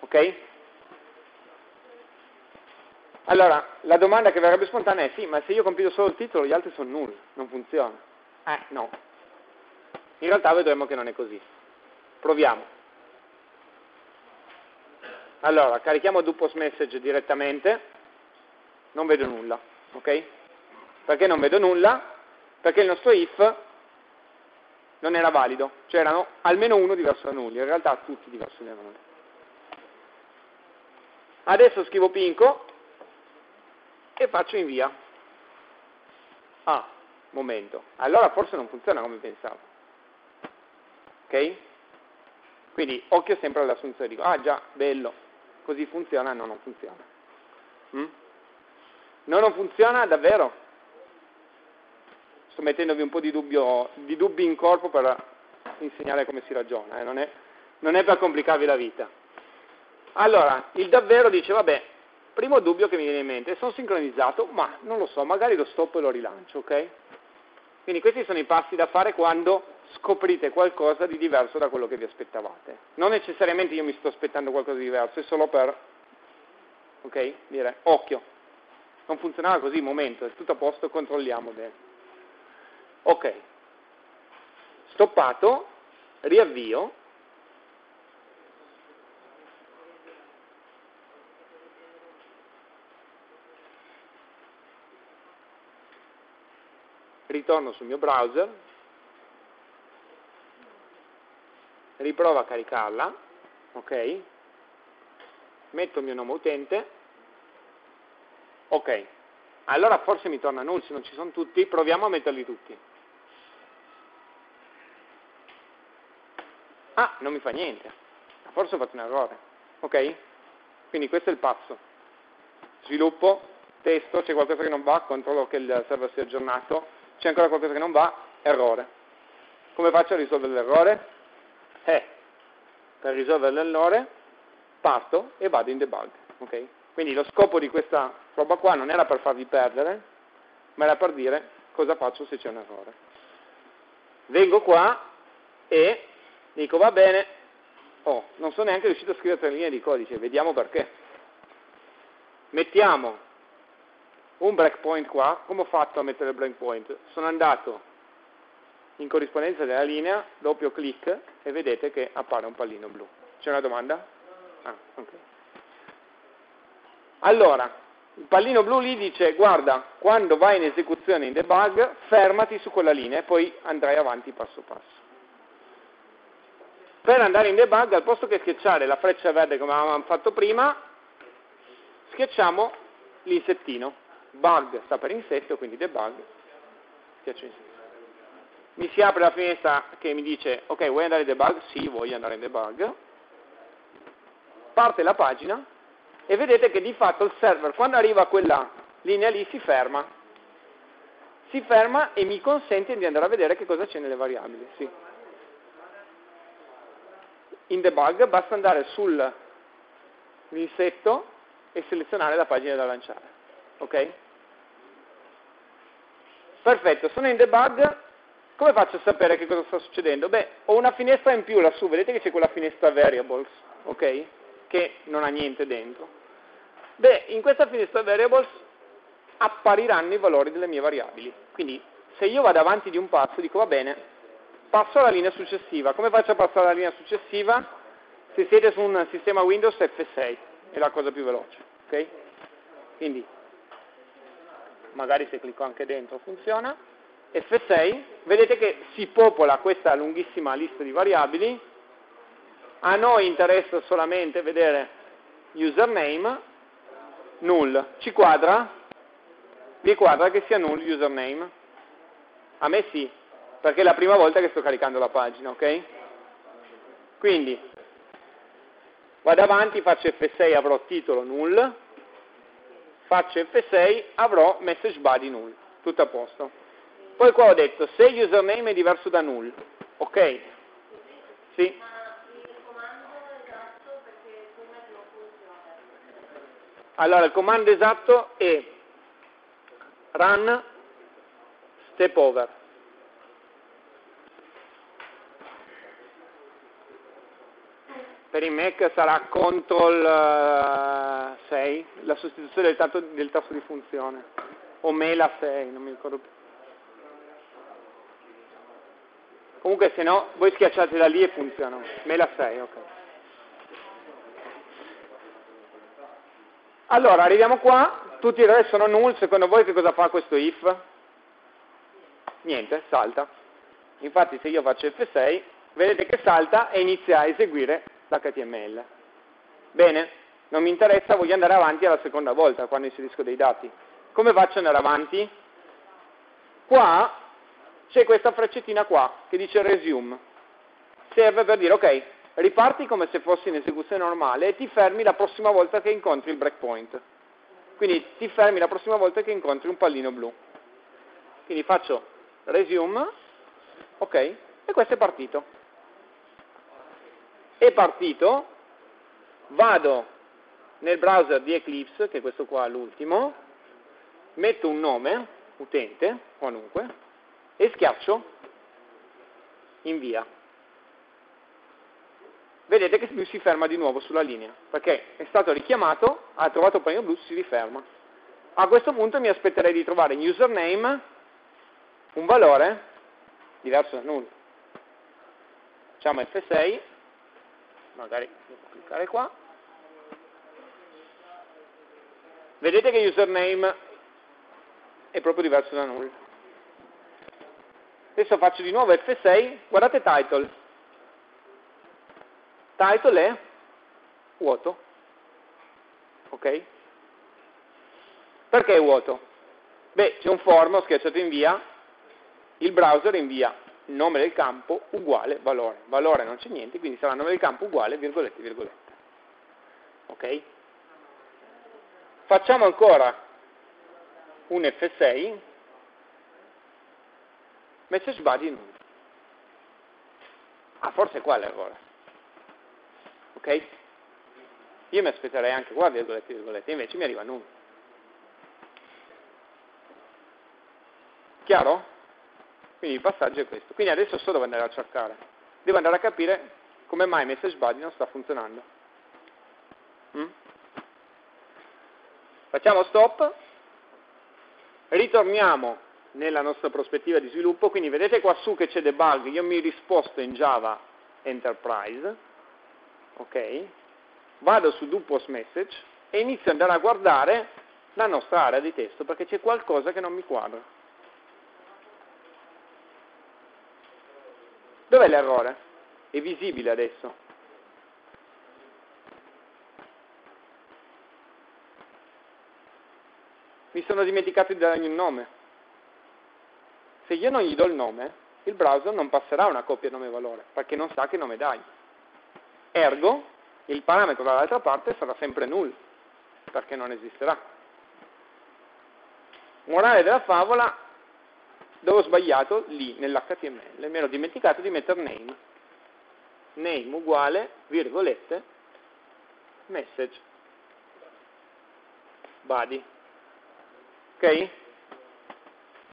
Ok? Allora, la domanda che verrebbe spontanea è sì, ma se io compido solo il titolo, gli altri sono nulli, non funziona. Eh, no. In realtà vedremo che non è così. Proviamo. Allora, carichiamo do post message direttamente, non vedo nulla, ok? Perché non vedo nulla? Perché il nostro if non era valido, c'erano almeno uno diverso da nulli, in realtà tutti diversi da nulli. Adesso scrivo Pinco e faccio invia. Ah, momento. Allora forse non funziona come pensavo. Ok? Quindi occhio sempre all'assunzione. Dico, ah già, bello, così funziona, no, non funziona. Mm? No, non funziona davvero? Sto mettendovi un po' di, dubbio, di dubbi in corpo per insegnare come si ragiona, eh? non, è, non è per complicarvi la vita. Allora, il davvero dice, vabbè, primo dubbio che mi viene in mente, sono sincronizzato, ma non lo so, magari lo stop e lo rilancio, ok? Quindi questi sono i passi da fare quando scoprite qualcosa di diverso da quello che vi aspettavate. Non necessariamente io mi sto aspettando qualcosa di diverso, è solo per, ok, dire, occhio, non funzionava così, momento, è tutto a posto, controlliamo bene. Ok, stoppato, riavvio, ritorno sul mio browser, riprovo a caricarla, ok, metto il mio nome utente, ok, allora forse mi torna null se non ci sono tutti, proviamo a metterli tutti. Ah, non mi fa niente, forse ho fatto un errore, ok? Quindi questo è il passo. Sviluppo, testo, c'è qualcosa che non va, controllo che il server sia aggiornato, c'è ancora qualcosa che non va, errore. Come faccio a risolvere l'errore? Per risolvere l'errore parto e vado in debug. Okay? Quindi lo scopo di questa roba qua non era per farvi perdere, ma era per dire cosa faccio se c'è un errore. Vengo qua e dico va bene, oh, non sono neanche riuscito a scrivere tre linee di codice, vediamo perché. Mettiamo un breakpoint qua, come ho fatto a mettere il breakpoint? Sono andato in corrispondenza della linea, doppio clic e vedete che appare un pallino blu. C'è una domanda? Ah, okay. Allora, il pallino blu lì dice guarda, quando vai in esecuzione in debug, fermati su quella linea e poi andrai avanti passo passo. Per andare in debug, al posto che schiacciare la freccia verde come avevamo fatto prima, schiacciamo l'insettino. Bug sta per insetto, quindi debug, schiaccio insetto. Mi si apre la finestra che mi dice, ok, vuoi andare in debug? Sì, voglio andare in debug. Parte la pagina e vedete che di fatto il server, quando arriva a quella linea lì, si ferma. Si ferma e mi consente di andare a vedere che cosa c'è nelle variabili. Sì. In debug basta andare sull'insetto e selezionare la pagina da lanciare. Ok? Perfetto, sono in debug, come faccio a sapere che cosa sta succedendo? Beh, ho una finestra in più lassù, vedete che c'è quella finestra variables, ok? Che non ha niente dentro. Beh, in questa finestra variables appariranno i valori delle mie variabili. Quindi, se io vado avanti di un passo, dico va bene, passo alla linea successiva. Come faccio a passare alla linea successiva? Se siete su un sistema Windows F6, è la cosa più veloce, ok? Quindi, magari se clicco anche dentro funziona, F6, vedete che si popola questa lunghissima lista di variabili, a noi interessa solamente vedere username, null, ci quadra? Vi quadra che sia null username? A me sì, perché è la prima volta che sto caricando la pagina, ok? Quindi, vado avanti, faccio F6, avrò titolo null, faccio F6, avrò message body null, tutto a posto. Poi qua ho detto, se username è diverso da null, ok? Sì? Allora, il comando esatto è run step over. Per i Mac sarà CTRL 6, eh, la sostituzione del, tasto, del tasto di funzione, o Mela 6, non mi ricordo più. Comunque se no, voi schiacciate da lì e funzionano. Mela 6, ok. Allora, arriviamo qua, tutti i re sono null, secondo voi che cosa fa questo if? Niente, salta. Infatti se io faccio F6, vedete che salta e inizia a eseguire l'HTML. Bene, non mi interessa, voglio andare avanti alla seconda volta quando inserisco dei dati. Come faccio ad andare avanti? Qua c'è questa freccettina qua che dice resume. Serve per dire, ok, riparti come se fossi in esecuzione normale e ti fermi la prossima volta che incontri il breakpoint. Quindi ti fermi la prossima volta che incontri un pallino blu. Quindi faccio resume, ok, e questo è partito è partito, vado nel browser di Eclipse, che è questo qua l'ultimo, metto un nome, utente, qualunque, e schiaccio invia. Vedete che lui si ferma di nuovo sulla linea, perché è stato richiamato, ha trovato il panino blu, si riferma. A questo punto mi aspetterei di trovare in username un valore diverso da null. Facciamo F6 magari devo cliccare qua, vedete che username è proprio diverso da null. Adesso faccio di nuovo F6, guardate title. Title è vuoto. Ok? Perché è vuoto? Beh, c'è un form, ho schiacciato invia, il browser invia nome del campo uguale valore. Valore non c'è niente, quindi sarà nome del campo uguale virgolette virgolette. Ok? Facciamo ancora un F6, message body null. Ah, forse è qua l'errore. Ok? Io mi aspetterei anche qua virgolette virgolette, invece mi arriva null. Chiaro? Quindi il passaggio è questo. Quindi adesso so dove andare a cercare. Devo andare a capire come mai message body non sta funzionando. Mm? Facciamo stop, ritorniamo nella nostra prospettiva di sviluppo, quindi vedete qua su che c'è debug, io mi risposto in Java Enterprise, ok? Vado su do post message e inizio ad andare a guardare la nostra area di testo perché c'è qualcosa che non mi quadra. Dov'è l'errore? È visibile adesso. Mi sono dimenticato di dargli un nome. Se io non gli do il nome, il browser non passerà una coppia nome-valore, perché non sa che nome dai. Ergo, il parametro dall'altra parte sarà sempre null, perché non esisterà. Morale della favola, dove ho sbagliato? Lì, nell'HTML. Mi ero dimenticato di mettere name. Name uguale, virgolette, message, body. Ok?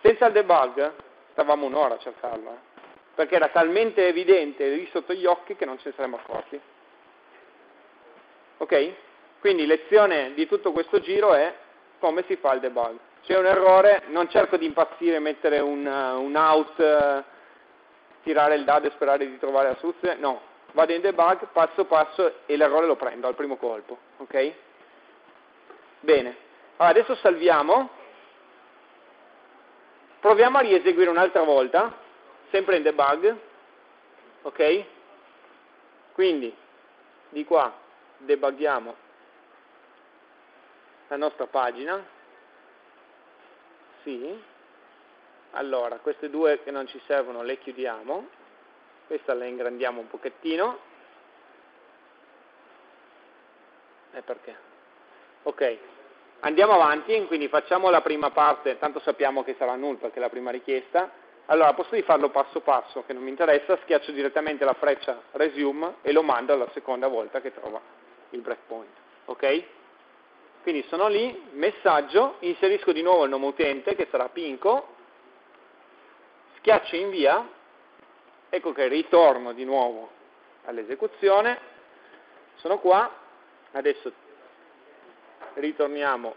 Senza il debug stavamo un'ora a cercarlo, eh? perché era talmente evidente lì sotto gli occhi che non ce ne saremmo accorti. Ok? Quindi lezione di tutto questo giro è come si fa il debug. C'è un errore, non cerco di impazzire, mettere un, uh, un out, uh, tirare il dado e sperare di trovare la soluzione, no, vado in debug passo passo e l'errore lo prendo al primo colpo. Ok? Bene, allora, adesso salviamo Proviamo a rieseguire un'altra volta, sempre in debug, ok? Quindi, di qua debughiamo la nostra pagina, sì, allora queste due che non ci servono le chiudiamo, questa la ingrandiamo un pochettino, e perché? Ok, Andiamo avanti, quindi facciamo la prima parte, tanto sappiamo che sarà null perché è la prima richiesta. Allora, posso di farlo passo passo, che non mi interessa, schiaccio direttamente la freccia resume e lo mando alla seconda volta che trova il breakpoint. Ok? Quindi sono lì, messaggio, inserisco di nuovo il nome utente che sarà Pinco, schiaccio invia, ecco che ritorno di nuovo all'esecuzione, sono qua, adesso ritorniamo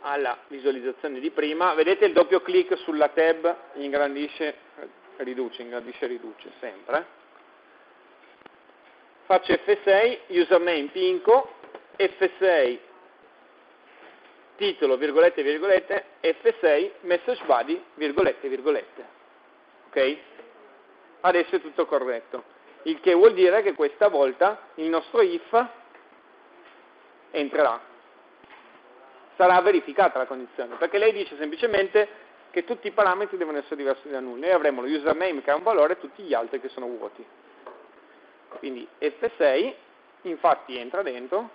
alla visualizzazione di prima, vedete il doppio clic sulla tab ingrandisce, riduce, ingrandisce, riduce sempre. Faccio F6, username Pinco, F6 titolo, virgolette, virgolette, F6 message body, virgolette, virgolette. Ok? Adesso è tutto corretto. Il che vuol dire che questa volta il nostro if entrerà. Sarà verificata la condizione, perché lei dice semplicemente che tutti i parametri devono essere diversi da nulla. Noi avremo lo username che ha un valore e tutti gli altri che sono vuoti. Quindi F6 infatti entra dentro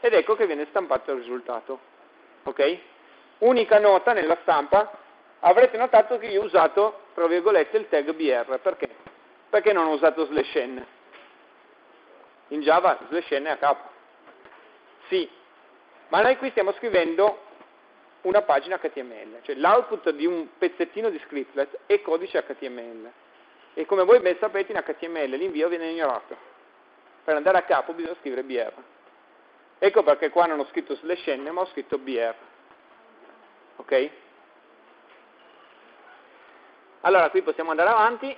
ed ecco che viene stampato il risultato. Ok? Unica nota nella stampa, avrete notato che io ho usato, tra virgolette, il tag BR. Perché? Perché non ho usato slash n. In Java slash n è a capo. Sì, ma noi qui stiamo scrivendo una pagina HTML, cioè l'output di un pezzettino di scriptlet è codice HTML. E come voi ben sapete in HTML l'invio viene ignorato. Per andare a capo bisogna scrivere BR. Ecco perché qua non ho scritto slash n ma ho scritto BR. Ok? Allora qui possiamo andare avanti.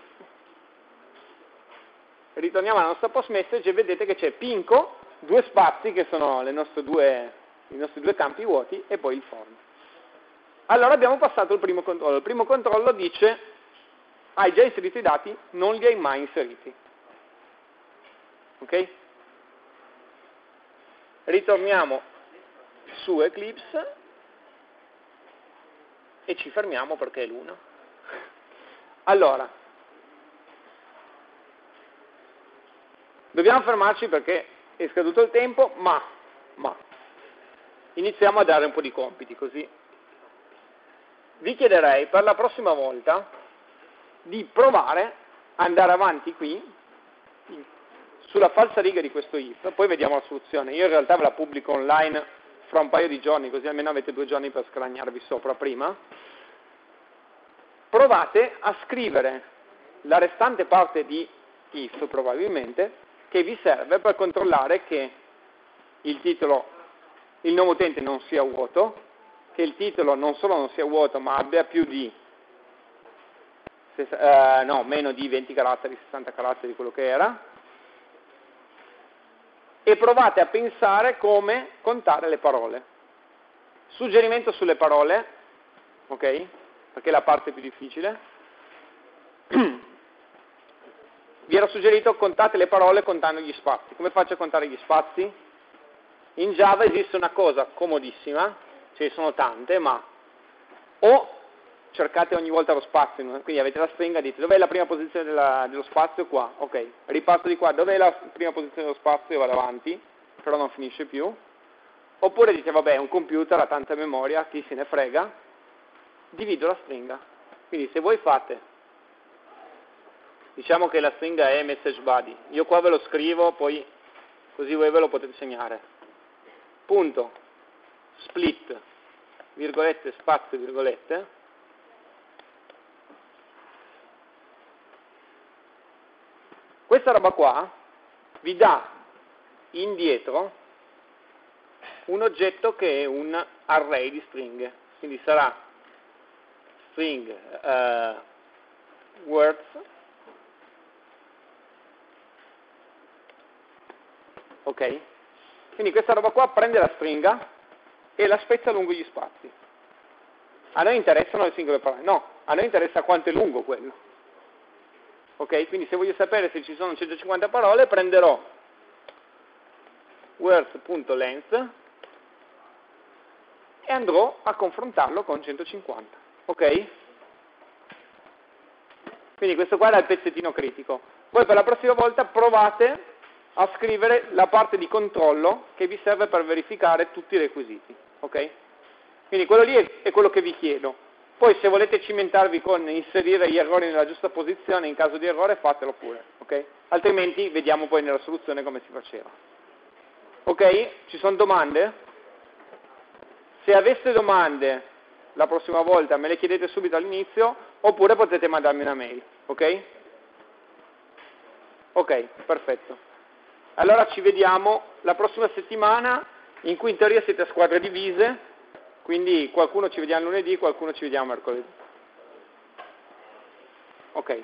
Ritorniamo alla nostra post message e vedete che c'è Pinco due spazi che sono due, i nostri due campi vuoti e poi il form. Allora abbiamo passato il primo controllo. Il primo controllo dice hai già inserito i dati, non li hai mai inseriti. Ok? Ritorniamo su Eclipse e ci fermiamo perché è l'1. Allora, dobbiamo fermarci perché è scaduto il tempo, ma, ma iniziamo a dare un po' di compiti così. Vi chiederei per la prossima volta di provare ad andare avanti qui sulla falsa riga di questo if, poi vediamo la soluzione. Io in realtà ve la pubblico online fra un paio di giorni, così almeno avete due giorni per scragnarvi sopra prima. Provate a scrivere la restante parte di if probabilmente che vi serve per controllare che il titolo, il nome utente non sia vuoto che il titolo non solo non sia vuoto, ma abbia più di, eh, no, meno di 20 caratteri, 60 caratteri, quello che era, e provate a pensare come contare le parole. Suggerimento sulle parole, ok? Perché è la parte più difficile. Vi era suggerito contate le parole contando gli spazi. Come faccio a contare gli spazi? In Java esiste una cosa comodissima, ce ne sono tante, ma o cercate ogni volta lo spazio, quindi avete la stringa, dite dov'è la prima posizione della, dello spazio? Qua, ok, riparto di qua, dov'è la prima posizione dello spazio? E vado avanti, però non finisce più. Oppure dite, vabbè, un computer ha tanta memoria, chi se ne frega, divido la stringa. Quindi se voi fate, diciamo che la stringa è message body, io qua ve lo scrivo, poi così voi ve lo potete segnare. Punto, split, virgolette, spazio, virgolette, Questa roba qua vi dà indietro un oggetto che è un array di stringhe, quindi sarà string uh, words ok? Quindi questa roba qua prende la stringa e la spezza lungo gli spazi. A noi interessano le singole parole, no, a noi interessa quanto è lungo quello. Ok? Quindi se voglio sapere se ci sono 150 parole prenderò words.length e andrò a confrontarlo con 150. Ok? Quindi questo qua era il pezzettino critico. Poi per la prossima volta provate a scrivere la parte di controllo che vi serve per verificare tutti i requisiti. Ok? Quindi quello lì è quello che vi chiedo. Poi se volete cimentarvi con inserire gli errori nella giusta posizione, in caso di errore fatelo pure, ok? Altrimenti vediamo poi nella soluzione come si faceva. Ok? Ci sono domande? Se aveste domande la prossima volta me le chiedete subito all'inizio oppure potete mandarmi una mail, ok? Ok, perfetto. Allora ci vediamo la prossima settimana in cui in teoria siete a squadre divise quindi qualcuno ci vediamo lunedì, qualcuno ci vediamo mercoledì. Ok.